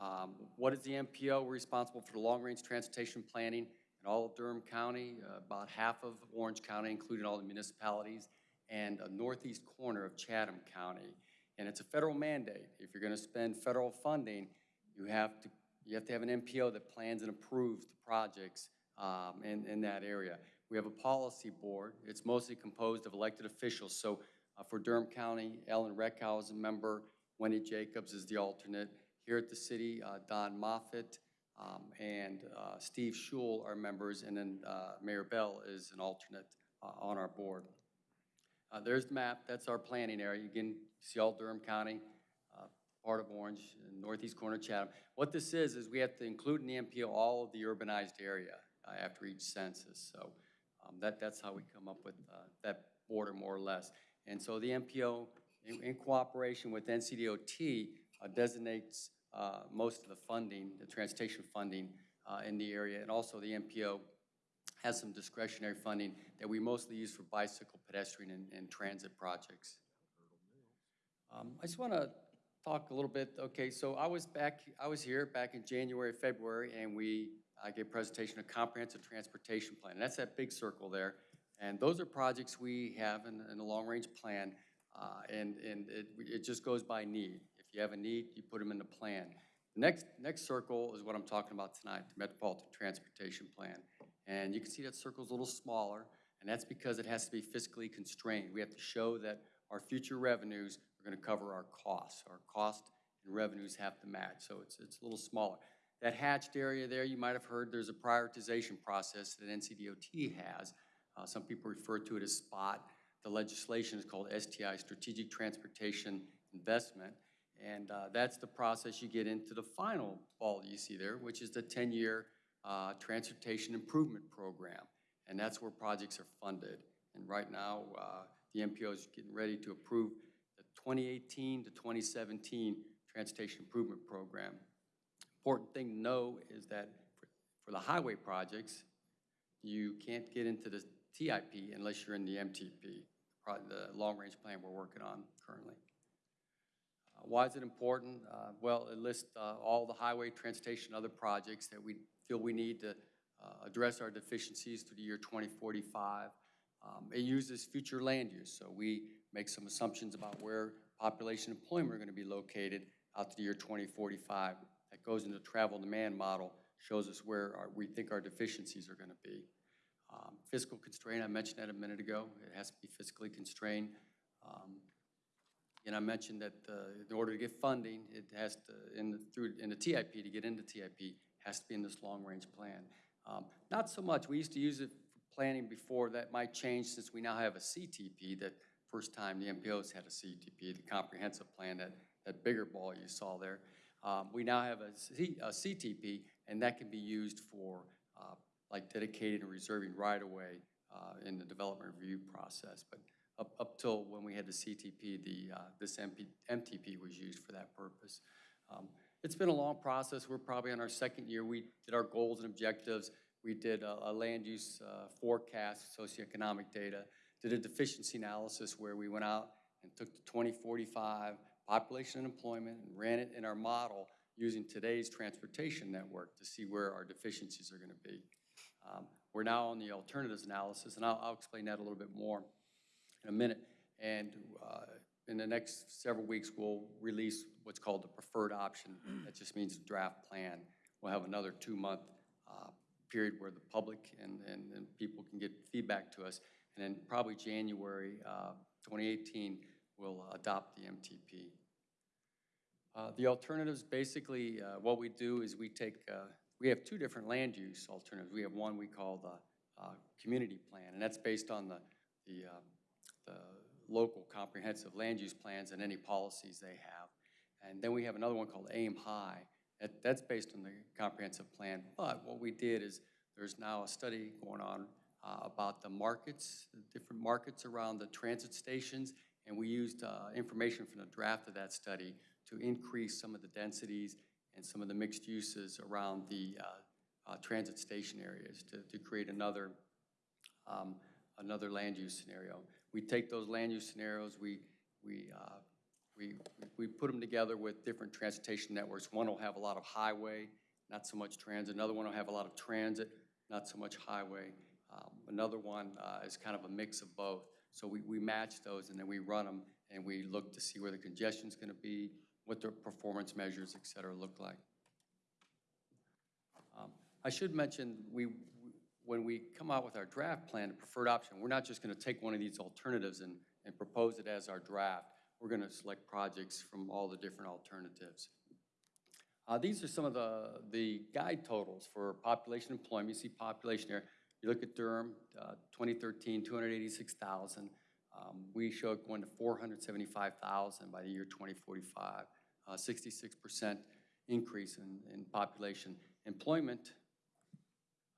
Um, What is the MPO? We're responsible for the long-range transportation planning in all of Durham County, uh, about half of Orange County, including all the municipalities, and a northeast corner of Chatham County. And it's a federal mandate. If you're going to spend federal funding, you have to, you have to have an MPO that plans and approves the projects um, in, in that area. We have a policy board. It's mostly composed of elected officials. So uh, for Durham County, Ellen Reckhow is a member, Wendy Jacobs is the alternate. Here at the city, uh, Don Moffitt um, and uh, Steve Schewel are members, and then uh, Mayor Bell is an alternate uh, on our board. Uh, There's the map, that's our planning area. You can see all Durham County, uh, part of Orange, northeast corner of Chatham. What this is, is we have to include in the MPO all of the urbanized area uh, after each census. So um, that, that's how we come up with uh, that border more or less. And so the MPO, in, in cooperation with NCDOT, uh, designates uh, most of the funding, the transportation funding in the area. And also the MPO has some discretionary funding that we mostly use for bicycle, pedestrian, and, and transit projects. Um, I just want to talk a little bit, okay, so I was back, I was here back in January, February, and we, I gave a presentation of comprehensive transportation plan. And that's that big circle there. And those are projects we have in, in long-range plan, uh, and, and it, it just goes by need. If you have a need, you put them in the plan. The Next, next circle is what I'm talking about tonight, the Metropolitan Transportation Plan. And you can see that circle's a little smaller, and that's because it has to be fiscally constrained. We have to show that our future revenues are gonna cover our costs. Our cost and revenues have to match, so it's, it's a little smaller. That hatched area there, you might have heard, there's a prioritization process that NCDOT has. Uh, some people refer to it as SPOT. The legislation is called STI, Strategic Transportation Investment. And uh, that's the process you get into the final ball you see there, which is the 10-year uh, Transportation Improvement Program. And that's where projects are funded. And right now, uh, the MPO is getting ready to approve the 2018 to 2017 Transportation Improvement Program. Important thing to know is that for- for the highway projects, you can't get into the TIP unless you're in the MTP, the long-range plan we're working on currently. Uh, Why is it important? Uh, Well, it lists uh, all the highway, transportation, other projects that we feel we need to uh, address our deficiencies to the year 2045. Um, It uses future land use, so we make some assumptions about where population employment are going to be located out to the year 2045. That goes into travel demand model, shows us where our- we think our deficiencies are going to be. Um, Fiscal constraint, I mentioned that a minute ago. It has to be fiscally constrained. Um, And I mentioned that uh, in order to get funding, it has to, in the, through, in the TIP, to get into TIP, has to be in this long-range plan. Um, Not so much, we used to use it for planning before, that might change since we now have a CTP, that first time the MPOs had a CTP, the comprehensive plan, that, that bigger ball you saw there. Um, We now have a C- a CTP, and that can be used for, uh, like dedicated and reserving right-of-way uh, in the development review process. But up, up till when we had the CTP, the, uh, this MP, MTP was used for that purpose. Um, It's been a long process. We're probably on our second year. We did our goals and objectives. We did a, a land use uh, forecast, socioeconomic data, did a deficiency analysis where we went out and took the 2045 population and employment and ran it in our model using today's transportation network to see where our deficiencies are going to be. Um, We're now on the alternatives analysis, and I'll, I'll explain that a little bit more in a minute. And uh, in the next several weeks, we'll release what's called the preferred option. That just means a draft plan. We'll have another two-month uh, period where the public and, and, and people can get feedback to us. And then probably January uh, 2018, we'll adopt the MTP. Uh, The alternatives, basically, uh, what we do is we take, uh, we have two different land use alternatives. We have one we call the uh, community plan, and that's based on the, the, uh, the local comprehensive land use plans and any policies they have. And then we have another one called Aim High. That, that's based on the comprehensive plan. But what we did is, there's now a study going on uh, about the markets, the different markets around the transit stations, and we used uh, information from the draft of that study to increase some of the densities and some of the mixed uses around the uh, uh, transit station areas to, to create another, um, another land use scenario. We take those land use scenarios, we, we, uh, we, we put them together with different transportation networks. One will have a lot of highway, not so much transit. Another one will have a lot of transit, not so much highway. Um, Another one uh, is kind of a mix of both. So we, we match those and then we run them and we look to see where the congestion is gonna be, what their performance measures, et cetera, look like. Um, I should mention, we, when we come out with our draft plan, the preferred option, we're not just gonna take one of these alternatives and, and propose it as our draft. We're gonna select projects from all the different alternatives. Uh, these are some of the, the guide totals for population employment. You see population here. You look at Durham, uh, 2013, 286,000. Um, we show it going to 475,000 by the year 2045, uh, 66% increase in, in population. Employment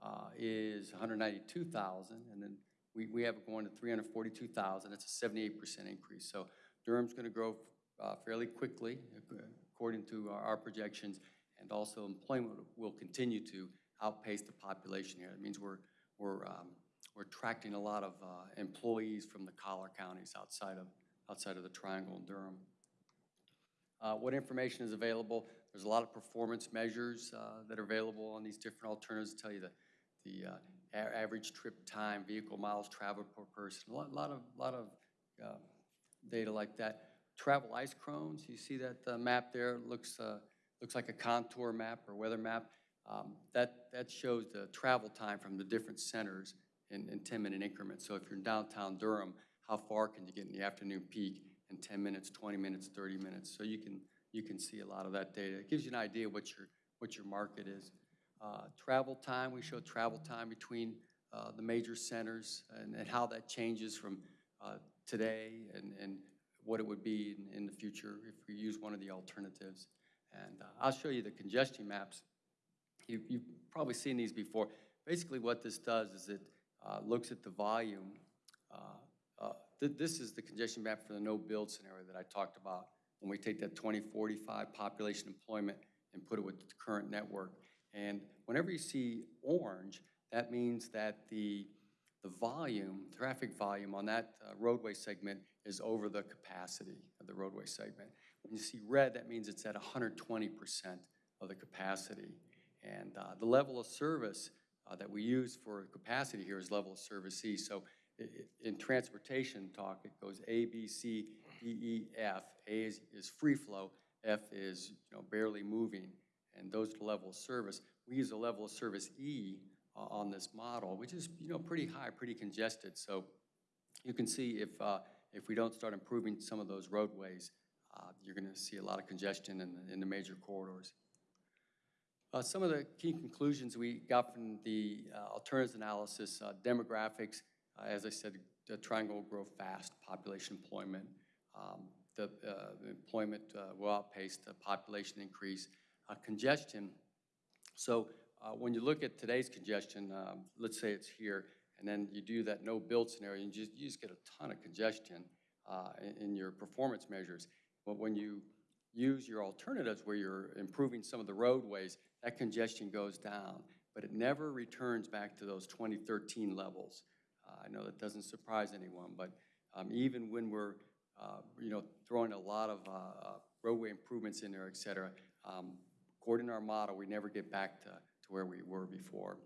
uh, is 192,000, and then we, we have it going to 342,000. That's a 78% increase. So Durham's going to grow uh, fairly quickly, according to our, our projections, and also employment will continue to outpace the population here. It means we're, we're, um, we're attracting a lot of uh, employees from the collar counties outside of, outside of the Triangle and Durham. Uh, What information is available? There's a lot of performance measures uh, that are available on these different alternatives, to tell you the, the uh, a- average trip time, vehicle miles traveled per person, a lot, lot of, lot of uh, data like that. Travel isochrones, you see that uh, map there, looks, uh, looks like a contour map or weather map. Um, That, that shows the travel time from the different centers in, in 10-minute increments. So if you're in downtown Durham, how far can you get in the afternoon peak in 10 minutes, 20 minutes, 30 minutes? So you can, you can see a lot of that data. It gives you an idea what your, what your market is. Uh, Travel time, we show travel time between uh, the major centers and, and how that changes from uh, today and, and what it would be in, in the future if we use one of the alternatives. And uh, I'll show you the congestion maps. You, you've probably seen these before. Basically, what this does is it uh, looks at the volume. Th- This is the congestion map for the no-build scenario that I talked about. When we take that 2045 population employment and put it with the current network. And whenever you see orange, that means that the, the volume, traffic volume on that uh, roadway segment is over the capacity of the roadway segment. When you see red, that means it's at 120% of the capacity. And uh, the level of service uh, that we use for capacity here is level of service E. So i- i- in transportation talk, it goes A, B, C, D, E, F. A is, is free flow, F is, you know, barely moving, and those level of service. We use a level of service E uh, on this model, which is, you know, pretty high, pretty congested. So you can see if, uh, if we don't start improving some of those roadways, uh, you're going to see a lot of congestion in the, in the major corridors. Uh, Some of the key conclusions we got from the uh, alternatives analysis, uh, demographics, as I said, the triangle will grow fast, population employment. um, The employment will outpace the population increase. Congestion, so uh, when you look at today's congestion, um, let's say it's here, and then you do that no-build scenario, and you just, you just get a ton of congestion uh, in- in your performance measures. But when you use your alternatives where you're improving some of the roadways, that congestion goes down, but it never returns back to those 2013 levels. Uh, I know that doesn't surprise anyone, but um, even when we're, uh, you know, throwing a lot of uh, uh, roadway improvements in there, et cetera, um, according to our model, we never get back to, to where we were before.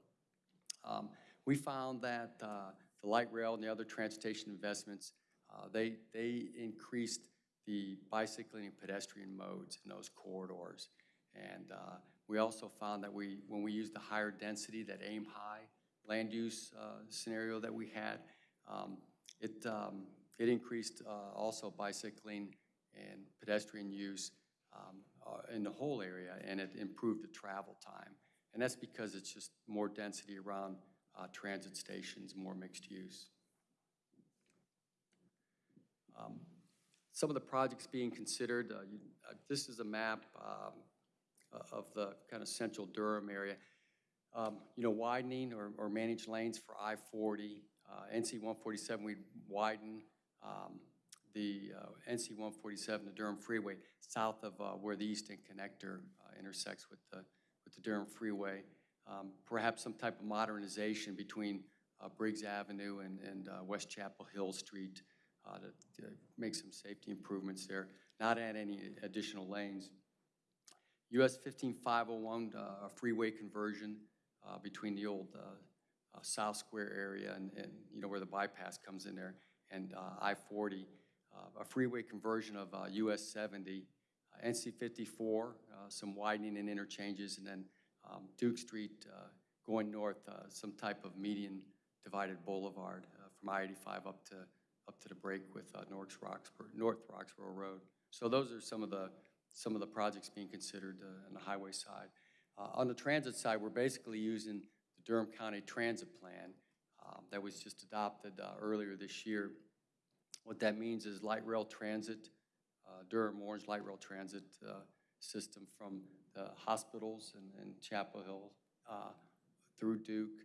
Um, We found that uh, the light rail and the other transportation investments, uh, they, they increased the bicycling and pedestrian modes in those corridors. And uh, we also found that we, when we used the higher density, that aim high land use uh, scenario that we had, um, it, um, it increased uh, also bicycling and pedestrian use um, uh, in the whole area, and it improved the travel time. And that's because it's just more density around uh, transit stations, more mixed use. Um, Some of the projects being considered, uh, you- uh, this is a map um, uh, of the kind of central Durham area. Um, You know, widening or or managed lanes for I-40, uh, NC 147, We'd widen um, the uh, NC 147, the Durham Freeway, south of uh, where the East End Connector uh, intersects with the, with the Durham Freeway. Um, Perhaps some type of modernization between uh, Briggs Avenue and, and uh, West Chapel Hill Street to to make some safety improvements there, not add any additional lanes. US 15501, uh, a freeway conversion uh, between the old uh, South Square area and, and, you know, where the bypass comes in there, and uh, I-40, uh, a freeway conversion of uh, US 70, uh, NC 54, uh, some widening and interchanges, and then um, Duke Street uh, going north, uh, some type of median divided boulevard uh, from I-85 up to, up to the break with uh, North Roxboro, North Roxboro Road. So those are some of the, some of the projects being considered uh, on the highway side. Uh, On the transit side, we're basically using the Durham County Transit Plan um, that was just adopted uh, earlier this year. What that means is light rail transit, uh, Durham Orange Light Rail Transit uh, system from the hospitals and and Chapel Hill uh, through Duke,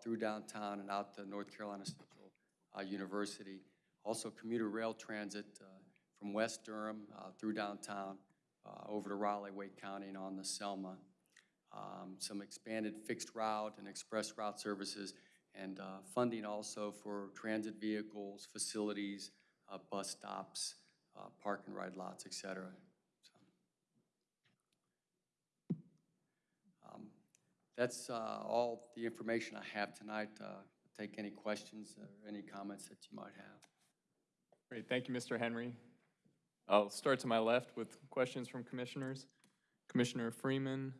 through downtown and out to North Carolina Central uh, University. Also commuter rail transit uh, from West Durham uh, through downtown, over to Raleigh, Wake County, and on the Selma. Um, Some expanded fixed route and express route services, and uh, funding also for transit vehicles, facilities, uh, bus stops, uh, park and ride lots, et cetera. So, um, That's uh, all the information I have tonight. Uh, Take any questions or any comments that you might have. Great, thank you, Mr. Henry. I'll start to my left with questions from commissioners. Commissioner Freeman,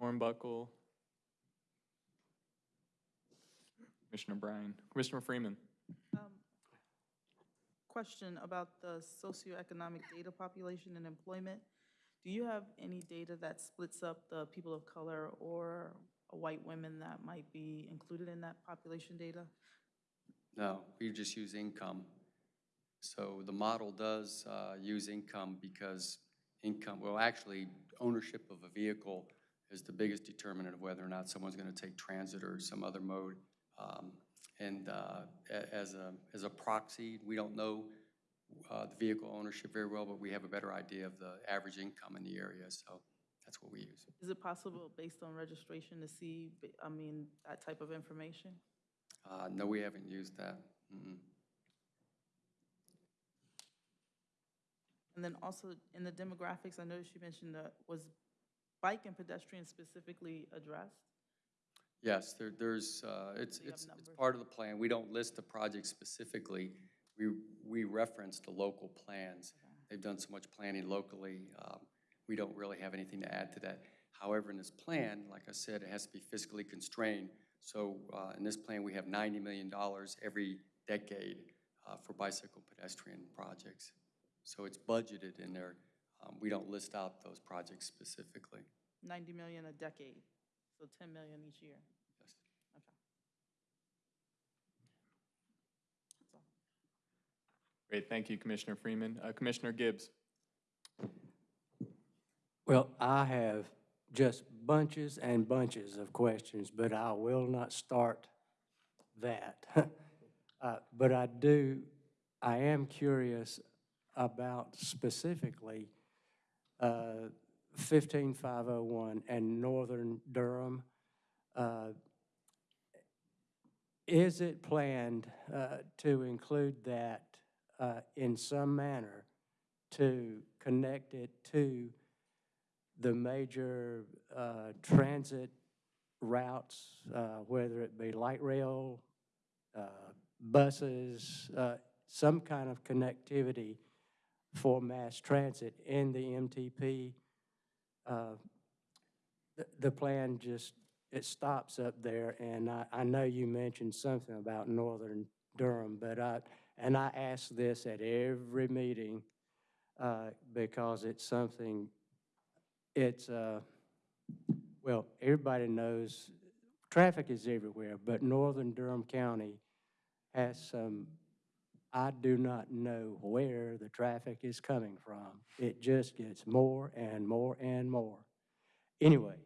Hornbuckle, Commissioner Bryan. Commissioner Freeman. Um, Question about the socioeconomic data population and employment. Do you have any data that splits up the people of color or white women that might be included in that population data? No, we just use income. So the model does uh, use income because income, well, actually, ownership of a vehicle is the biggest determinant of whether or not someone's going to take transit or some other mode. Um, And uh, a- as a, as a proxy, we don't know uh, the vehicle ownership very well, but we have a better idea of the average income in the area, so that's what we use. Is it possible, based on registration, to see, I mean, that type of information? Uh, No, we haven't used that. Mm-mm. And then also, in the demographics, I noticed you mentioned that, was bike and pedestrian specifically addressed? Yes, there, there's, uh, it's, So you have it's, it's numbers? part of the plan. We don't list the project specifically. We, we reference the local plans. They've done so much planning locally. Um, we don't really have anything to add to that. However, in this plan, like I said, it has to be fiscally constrained. So, uh, in this plan, we have ninety million dollars every decade, uh, for bicycle pedestrian projects. So it's budgeted in there. Um, we don't list out those projects specifically. 90 million a decade, so 10 million each year. Yes. Okay. That's all. Great, thank you, Commissioner Freeman. Uh, Commissioner Gibbs. Well, I have just bunches and bunches of questions, but I will not start that. Uh, But I do, I am curious about specifically uh, 15501 and Northern Durham. Uh, Is it planned uh, to include that uh, in some manner to connect it to the major uh, transit routes, uh, whether it be light rail, uh, buses, some kind of connectivity for mass transit in the MTP. Uh, The, the plan just, it stops up there, and I, I know you mentioned something about northern Durham, but I, and I ask this at every meeting, uh, because it's something, it's, uh, well, everybody knows, traffic is everywhere, but northern Durham County has some, I do not know where the traffic is coming from. It just gets more and more and more. Anyway,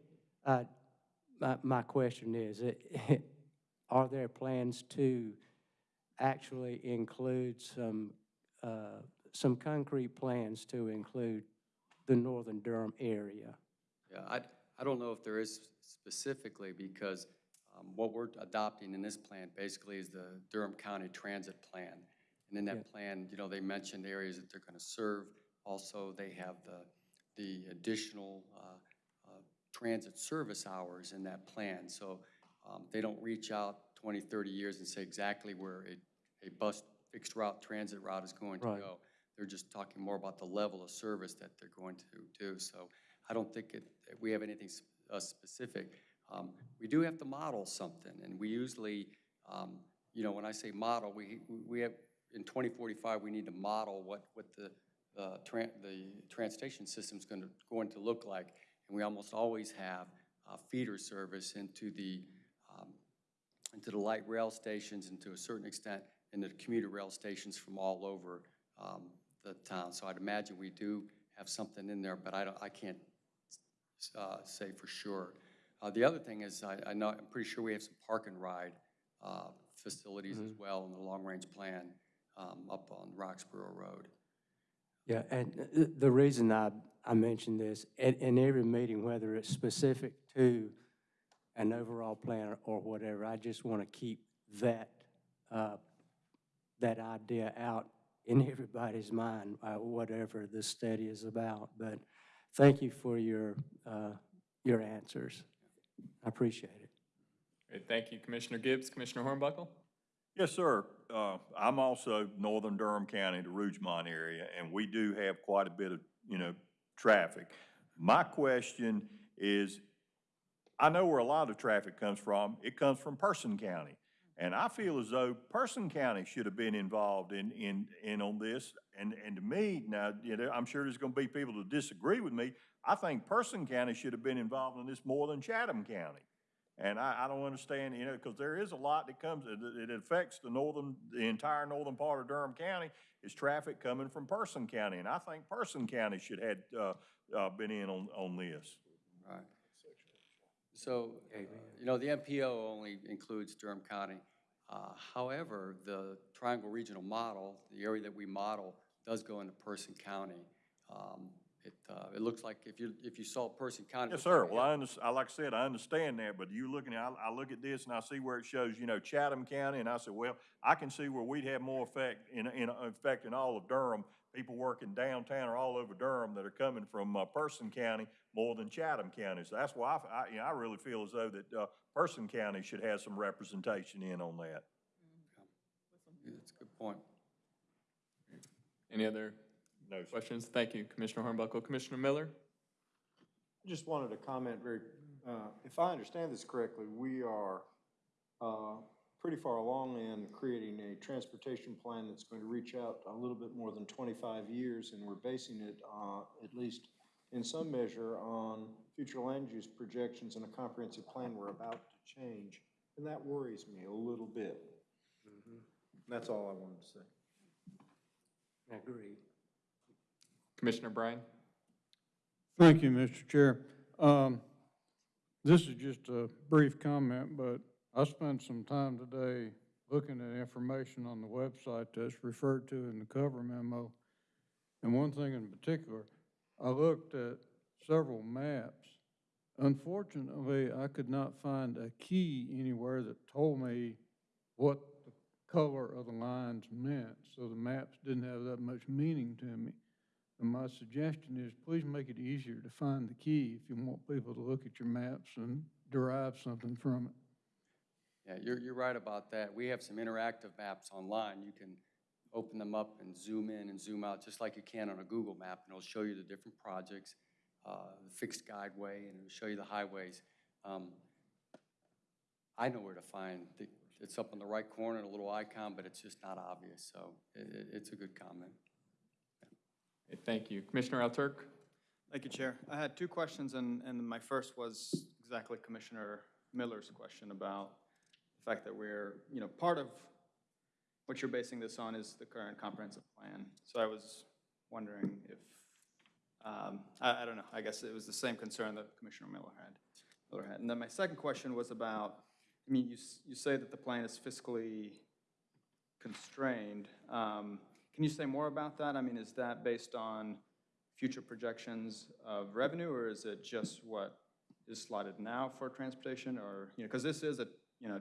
my, my question is, it- are there plans to actually include some, uh, some concrete plans to include the northern Durham area? Yeah, I, I don't know if there is specifically, because um, what we're adopting in this plan basically is the Durham County Transit Plan. And in Yeah. that plan, you know, they mentioned areas that they're going to serve. Also, they have the, the additional uh, uh, transit service hours in that plan. So um, they don't reach out 20, 30 years and say exactly where a, a bus fixed route, transit route is going to Right. go. They're just talking more about the level of service that they're going to do. So I don't think it, that we have anything s- uh, specific. Um, We do have to model something, and we usually, um, you know, when I say model, we, we have, in 2045, we need to model what, what the, uh, tran, the transportation system's gonna, going to look like. And we almost always have uh, feeder service into the, um, into the light rail stations and to a certain extent into the commuter rail stations from all over um, the town. So I'd imagine we do have something in there, but I don't, I can't uh, say for sure. Uh, The other thing is, I, I know, I'm pretty sure we have some park and ride uh, facilities as well in the long-range plan um, up on Roxboro Road. Yeah, and the reason I, I mention this, in, in every meeting, whether it's specific to an overall plan or whatever, I just want to keep that, uh, that idea out in everybody's mind, uh, whatever the study is about. But thank you for your, uh, your answers. I appreciate it. Great, thank you, Commissioner Gibbs. Commissioner Hornbuckle? Yes, sir. Uh, I'm also northern Durham County, the Rougemont area, and we do have quite a bit of, you know, traffic. My question is, I know where a lot of traffic comes from. It comes from Person County. And I feel as though Person County should have been involved in, in, in on this. And, and to me, now, you know, I'm sure there's gonna be people to disagree with me. I think Person County should have been involved in this more than Chatham County. And I, I don't understand, you know, because there is a lot that comes, it, it affects the northern, the entire northern part of Durham County is traffic coming from Person County. And I think Person County should have, uh, uh, been in on, on this. Right. So, uh, you know, the MPO only includes Durham County. Uh, However, the Triangle Regional Model, the area that we model, does go into Person County. Um, It, uh, it looks like if you, if you saw Person County. Yes, sir. Well, I under, I, like I said, I understand that, but you looking, at I, I look at this and I see where it shows, you know, Chatham County, and I said, well, I can see where we'd have more effect in, in, effect in all of Durham, people working downtown or all over Durham that are coming from, uh, Person County more than Chatham County. So that's why I, I, you know, I really feel as though that, uh, Person County should have some representation in on that. That's a good point. Any other No, sir. questions? Thank you, Commissioner Hornbuckle. Commissioner Miller? I just wanted to comment very, uh, if I understand this correctly, we are uh, pretty far along in creating a transportation plan that's going to reach out a little bit more than 25 years, and we're basing it, uh, at least in some measure, on future land use projections and a comprehensive plan we're about to change. And that worries me a little bit. That's all I wanted to say. Agreed. Commissioner Bryan? Thank you, Mr. Chair. Um, This is just a brief comment, but I spent some time today looking at information on the website that's referred to in the cover memo. And one thing in particular, I looked at several maps. Unfortunately, I could not find a key anywhere that told me what the color of the lines meant, so the maps didn't have that much meaning to me. And my suggestion is, please make it easier to find the key if you want people to look at your maps and derive something from it. Yeah, you're, you're right about that. We have some interactive maps online. You can open them up and zoom in and zoom out, just like you can on a Google map, and it'll show you the different projects, uh, the fixed guideway, and it'll show you the highways. Um, I know where to find, the- it's up in the right corner, a little icon, but it's just not obvious, so it, it- it's a good comment. Thank you. Commissioner Alturk? Thank you, Chair. I had two questions, and, and my first was exactly Commissioner Miller's question about the fact that we're, you know, part of what you're basing this on is the current comprehensive plan. So I was wondering if, um, I, I don't know, I guess it was the same concern that Commissioner Miller had. Miller had. And then my second question was about, I mean, you, you say that the plan is fiscally constrained. Um, Can you say more about that? I mean, is that based on future projections of revenue, or is it just what is slotted now for transportation, or, you know, because this is a, you know,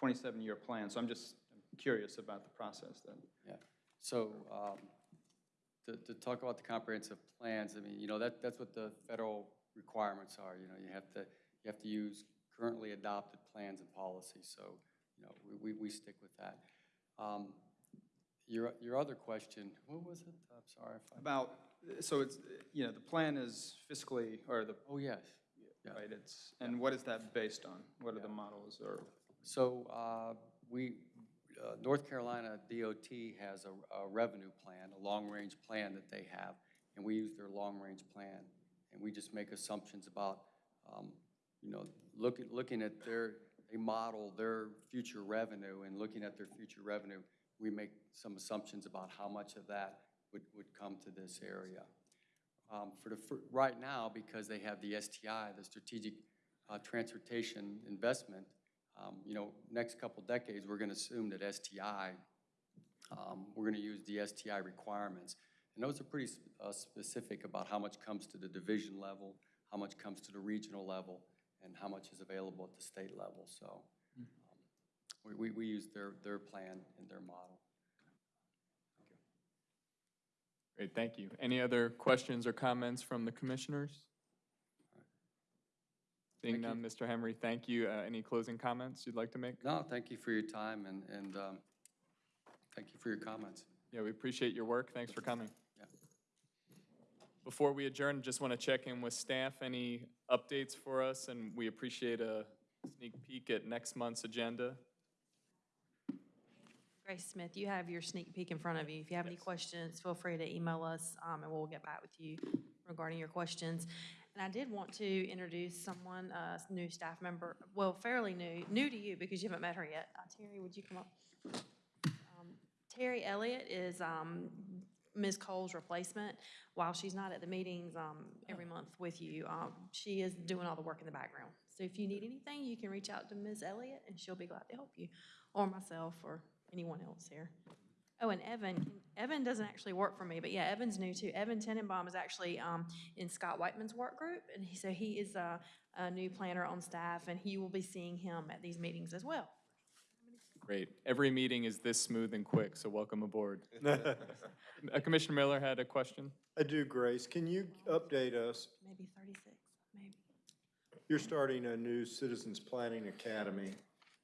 27-year plan, so I'm just curious about the process then. Yeah, so, um, to, to talk about the comprehensive plans, I mean, you know, that, that's what the federal requirements are. You know, you have to, you have to use currently adopted plans and policies, so, you know, we, we, we stick with that. Um, Your, your other question, what was it? I'm sorry if I. About, so it's, you know, the plan is fiscally, or the, Oh, yes. right, it's, and what is that based on? What are the models or? So uh, we, uh, North Carolina DOT has a a revenue plan, a long-range plan that they have, and we use their long-range plan. And we just make assumptions about, um, you know, looking, looking at their, they model their future revenue, and looking at their future revenue, we make some assumptions about how much of that would, would come to this area. Um, For the, fir- right now, because they have the STI, the Strategic uh, Transportation Investment, um, you know, next couple decades, we're gonna assume that STI, um, we're gonna use the STI requirements. And those are pretty sp- uh, specific about how much comes to the division level, how much comes to the regional level, and how much is available at the state level, so. We, we, we use their, their plan and their model. Great, thank you. Any other questions or comments from the commissioners? Seeing none, Mr. Henry, thank you. Uh, Any closing comments you'd like to make? No, thank you for your time and, and, um, thank you for your comments. Yeah, we appreciate your work. Thanks for coming. Yeah. Before we adjourn, just want to check in with staff. Any updates for us? And we appreciate a sneak peek at next month's agenda. Grace Smith, you have your sneak peek in front of you. If you have any questions, feel free to email us, um, and we'll get back with you regarding your questions. And I did want to introduce someone, a new staff member, well, fairly new, new to you because you haven't met her yet. Uh, Terry, would you come up? Um, Terry Elliott is um, Ms. Cole's replacement. While she's not at the meetings um, every month with you, um, she is doing all the work in the background. So if you need anything, you can reach out to Ms. Elliott, and she'll be glad to help you, or myself, or anyone else here. Oh, and Evan, Evan doesn't actually work for me, but yeah, Evan's new too. Evan Tenenbaum is actually um, in Scott Whiteman's work group, and he, so he is a, a new planner on staff, and he will be seeing him at these meetings as well. Great. Every meeting is this smooth and quick, so welcome aboard. Uh, Commissioner Miller had a question? I do, Grace. Can you update us? Maybe 36, maybe. You're starting a new Citizens Planning Academy.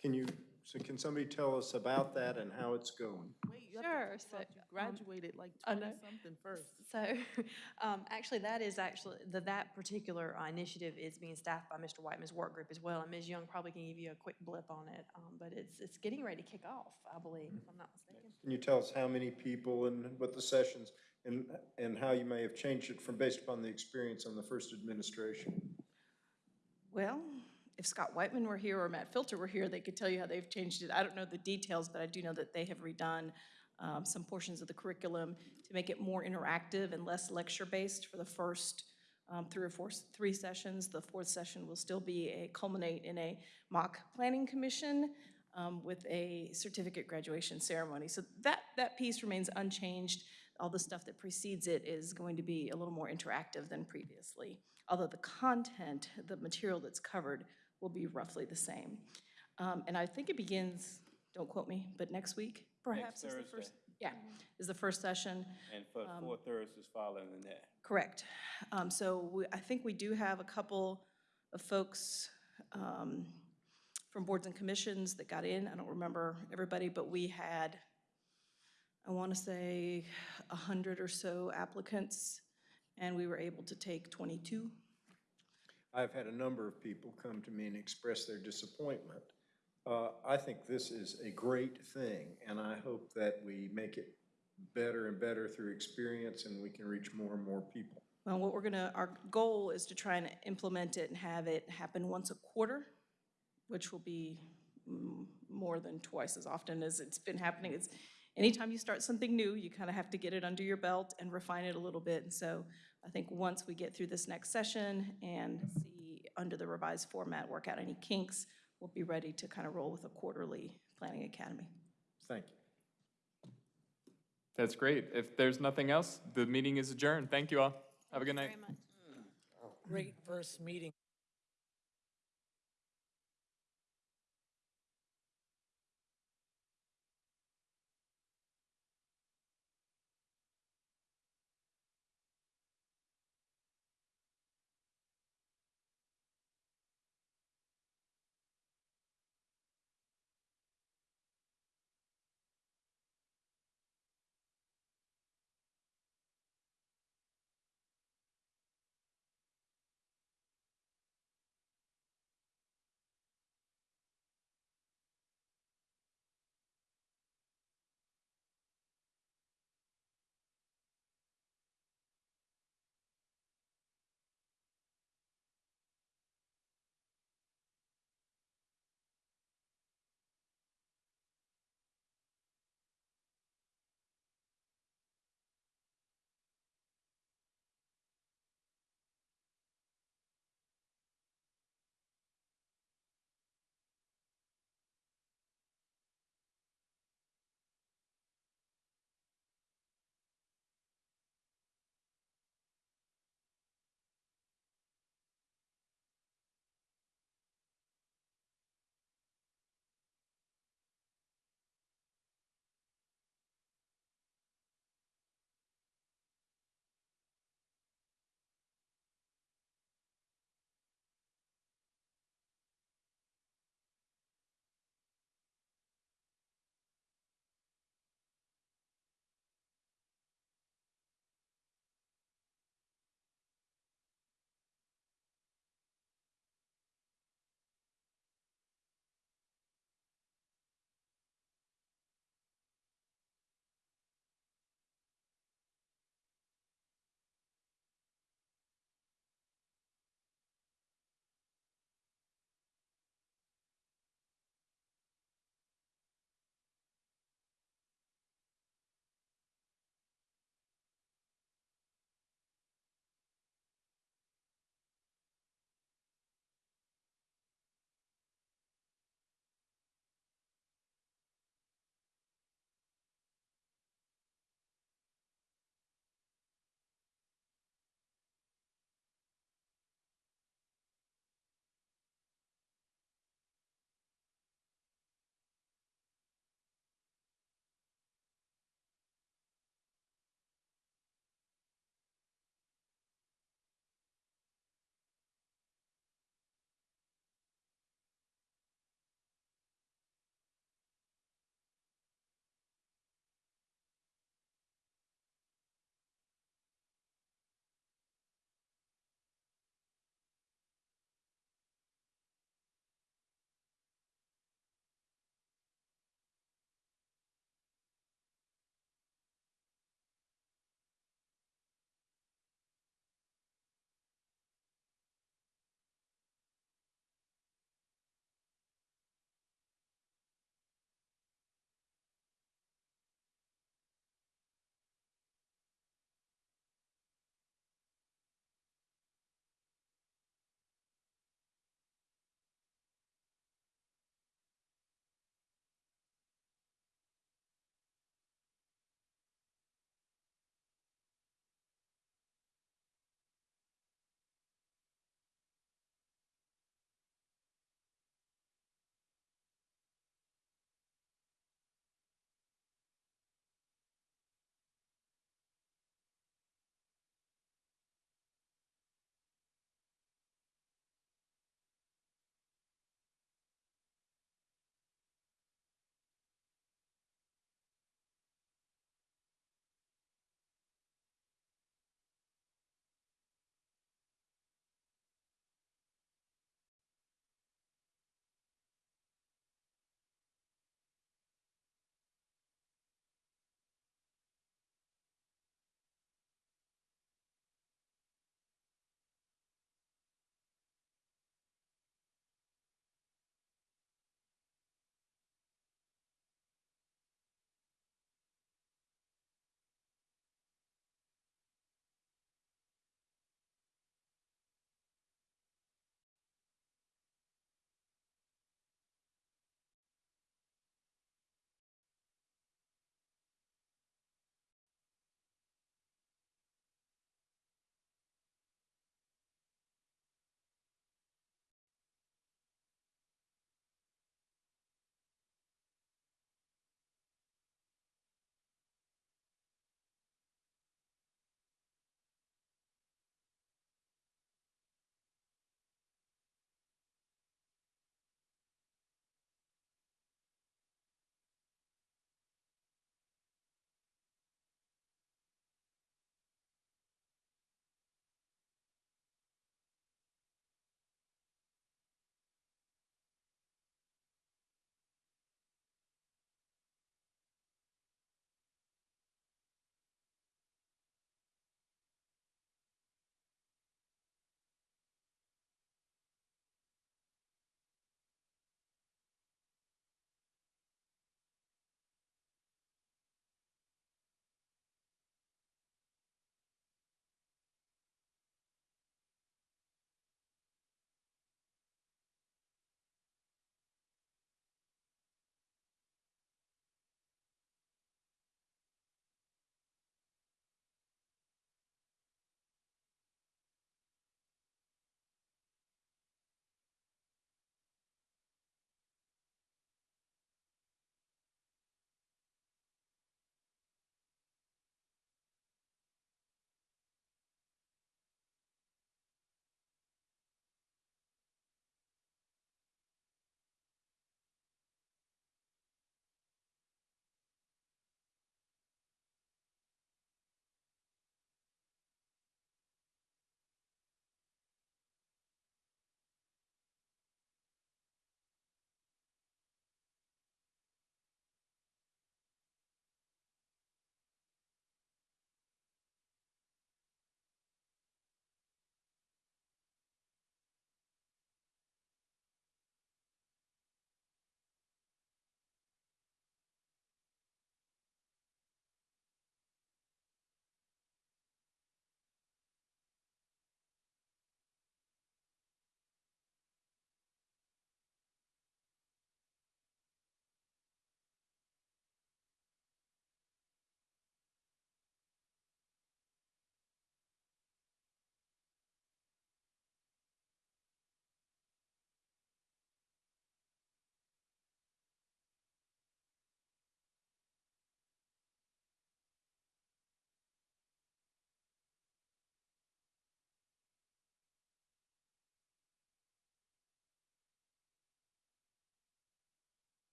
Can you, so can somebody tell us about that and how it's going? Wait, you have to Sure, talk so, about you um, graduated like I know. twenty-something first. So, um, actually, that is actually, the, that particular uh, initiative is being staffed by Mr. Whiteman's work group as well, and Ms. Young probably can give you a quick blip on it, um, but it's, it's getting ready to kick off, I believe, if I'm not mistaken. Can you tell us how many people and what the sessions, and, and how you may have changed it from, based upon the experience on the first administration? Well, if Scott Whiteman were here or Matt Filter were here, they could tell you how they've changed it. I don't know the details, but I do know that they have redone um, some portions of the curriculum to make it more interactive and less lecture-based for the first um, three or four, three sessions. The fourth session will still be a culminate in a mock planning commission um, with a certificate graduation ceremony. So that, that piece remains unchanged. All the stuff that precedes it is going to be a little more interactive than previously, although the content, the material that's covered will be roughly the same. Um, And I think it begins, don't quote me, but next week perhaps is the first? Yeah, is the first session. And for Um, four Thursdays following that. Correct. Um, So we, I think we do have a couple of folks um, from boards and commissions that got in. I don't remember everybody, but we had, I want to say, a hundred or so applicants, and we were able to take 22. I've had a number of people come to me and express their disappointment. Uh, I think this is a great thing, and I hope that we make it better and better through experience, and we can reach more and more people. Well, what we're gonna, our goal is to try and implement it and have it happen once a quarter, which will be more than twice as often as it's been happening. It's, anytime you start something new, you kind of have to get it under your belt and refine it a little bit. And so I think once we get through this next session and see under the revised format, work out any kinks, we'll be ready to kind of roll with a quarterly planning academy. Thank you. That's great. If there's nothing else, the meeting is adjourned. Thank you all. Have a good night. Very much. Great first meeting.